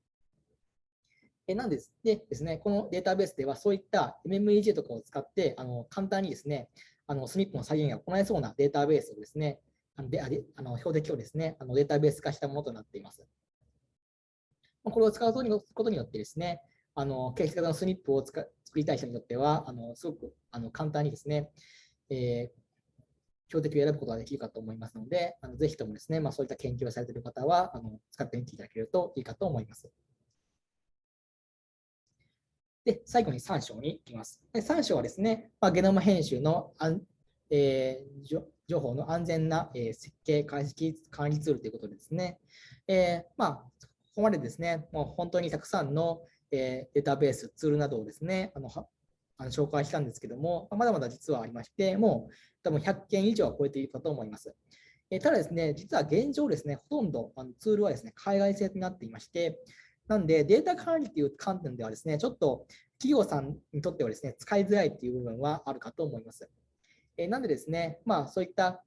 えなんですでですね、このデータベースではそういった MMEJ とかを使ってあの簡単にですね、あのスニップの再現が行えそうなデータベースをですね、あのであの標的をですね、あのデータベース化したものとなっています。これを使うことによってですね、あの形式型のスニップを作りたい人にとっては、あのすごくあの簡単にですね、えー、標的を選ぶことができるかと思いますので、あのぜひともですね、まあ、そういった研究をされている方はあの使ってみていただけるといいかと思います。で、最後に3章に行きます。で3章はですね、まあ、ゲノム編集の、えー、情報の安全な、えー、設計、解析、管理ツールということですね、えー、まあ、ここまでですね、もう本当にたくさんの、え、データベース、ツールなどをですね、あのあの紹介したんですけども、まだまだ実はありまして、もう多分100件以上は超えているかと思います。え、ただですね、実は現状ですね、ほとんどあのツールはですね、海外製になっていまして、なんでデータ管理という観点ではですね、ちょっと企業さんにとってはですね、使いづらいという部分はあるかと思います。え、なんでですね、まあそういったこ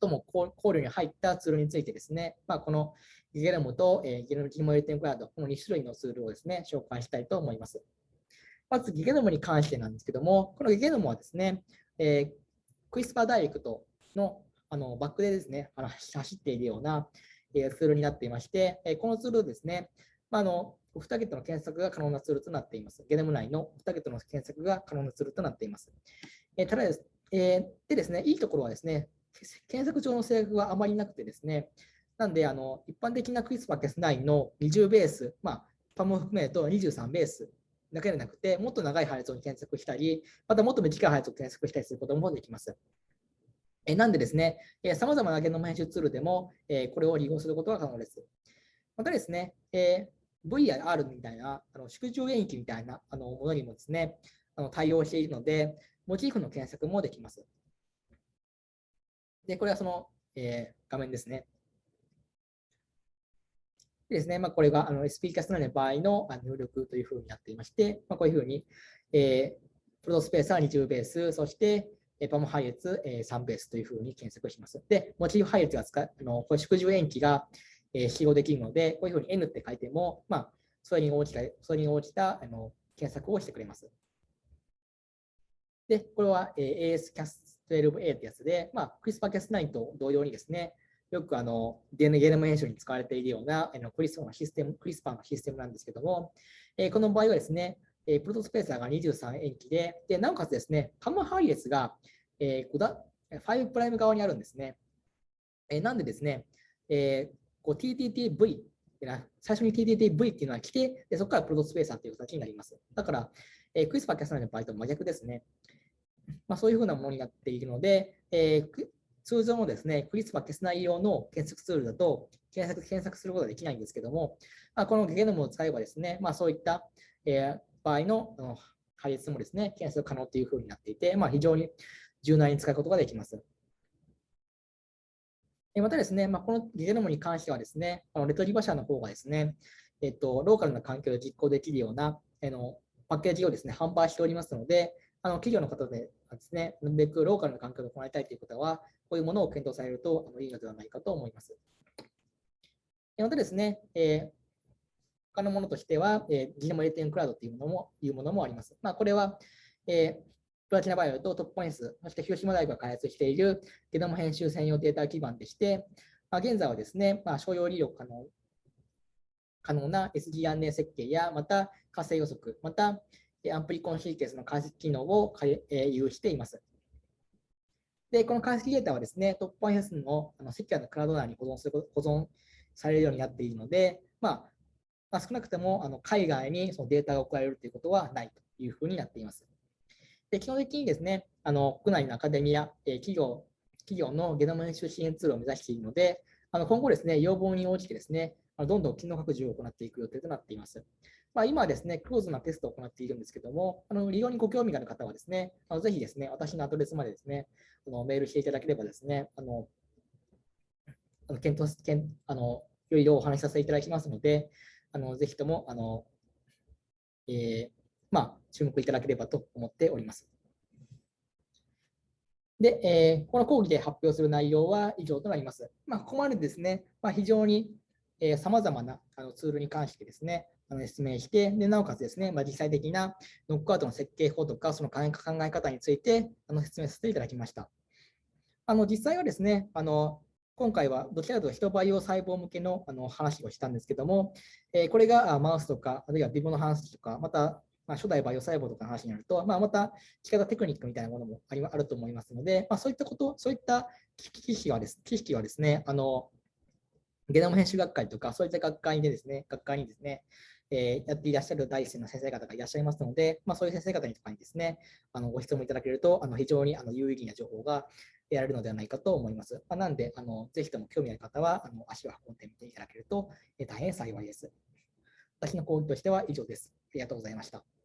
とも考慮に入ったツールについてですね、まあ、このギゲノムと、えー、ギゲノム GML テンクラウド、この2種類のツールをですね、紹介したいと思います。まず、ギゲノムに関してなんですけども、このギゲノムはですね、えー、クイスパーダイレクトのあのバックでですね、あの走っているような、え、ツールになっていまして、え、このツールですね、まあ、のオフターゲットの検索が可能なツールとなっています。ゲノム内のオフターゲットの検索が可能なツールとなっています。え、ただです、え、でですね、いいところはですね、検索上の制約はあまりなくてですね、なんで、あの一般的なクリスパー Cas9 の20ベース、まあ、パムを含めると23ベースだけでなくて、もっと長い配列を検索したり、またもっと短い配列を検索したりすることもできます。えなんでですね、さまざまなゲノム編集ツールでも、えこれを利用することが可能です。またですね、え V や R みたいなあの縮小演疫みたいなあのものにもですね、あの対応しているので、モチーフの検索もできます。で、これはその、えー、画面ですね。でですね、まあ、これがあの SP キャストの場合の入力というふうになっていまして、まあ、こういうふうに、えー、プロトスペースは20ベース、そしてパム配列、え3ベースというふうに検索します。で、モチーフ配列が使あのこれ縮小延期が、え使用できるので、こういうふうに N って書いても、まあ、それに応じたそれに応じたあの検索をしてくれます。で、これは、えー ASCAS12A ってやつで、まあ、CRISPR-Cas9 と同様にですね、よくあの DNA ゲノム編集に使われているようなあのクリスパーのシステム、クリスパーのシステムなんですけども、えこの場合はですね、えプロトスペーサーが23塩基で、でなおかつですね、カム配列が、えー、だ5プライム側にあるんですね。えー、なんでですね、えー、TTTV 最初に TTTV っていうのは来て、でそこからプロトスペーサーという形になります。だから、えー、クリスパーキャスナの場合と真逆ですね。まあ、そういうふうなものになっているので、えー、通常のですね、クリスパー消す内容の検索ツールだと検索検索することができないんですけども、まあ、このゲノムを使えばですね、まあ、そういった、えー、場合の配列もですね、検索可能というふうになっていて、まあ、非常に柔軟に使うことができます。またですね、まあ、このゲノムに関してはですね、このレトリバ社の方がですね、えっと、ローカルな環境で実行できるようなあのパッケージをですね、販売しておりますので、あの企業の方でですね、なるべくローカルな環境で行いたいという方は、こういうものを検討されるとあのいいのではないかと思います。またですね、えー他のものとしては、えー、ジノム0.4クラウドというものもいうものもあります。まあ、これは、えー、プラチナバイオとトップポイントそして広島大学が開発しているゲノム編集専用データ基盤でして、まあ、現在はですね、まあ、商用利用可能可能な SDRNA 設計や、また活性予測、またアンプリコンシーケンスの解析機能を有しています。で、この解析データはですね、トップポイントのあのセキュアのクラウド内に保存する保存されるようになっているので、まあ、まあ、少なくともあの海外にそのデータが送られるということはないというふうになっています。で基本的にですね、あの国内のアカデミア、え企業企業のゲノム編集支援ツールを目指しているので、あの今後ですね、要望に応じてですね、どんどん機能拡充を行っていく予定となっています。まあ、今はですね、クローズなテストを行っているんですけども、あの利用にご興味がある方はですね、あのぜひですね、私のアドレスまでですね、あのメールしていただければですね、あのあの検討検あのいろいろお話しさせていただきますので、あのぜひともあの、えー、まあ、注目いただければと思っております。で、えー、この講義で発表する内容は以上となります。まあ、ここまでですね、まあ、非常にさまざまなあのツールに関してですね、あの説明して、でなおかつですね、まあ、実際的なノックアウトの設計法とか、その考え方についてあの説明させていただきました。あの実際はですね、あの今回はどちらかというと人培養細胞向けのあの話をしたんですけども、え、これがマウスとか、あるいはビボの話とか、また、まあ、初代培養細胞とかの話になると、まあ、また仕方テクニックみたいなものもありあると思いますので、まあ、そういったこと、そういった知識はです、知識はですね、あのゲノム編集学会とか、そういった学会でですね、学会にですね、えー、やっていらっしゃる第一線の先生方がいらっしゃいますので、まあ、そういう先生方にとかにですね、あのご質問いただけると、あの非常にあの有意義な情報が得られるのではないかと思います。まあ、なんで、あのぜひとも興味ある方はあの足を運んでみていただけると、えー、大変幸いです。私の講義としては以上です。ありがとうございました。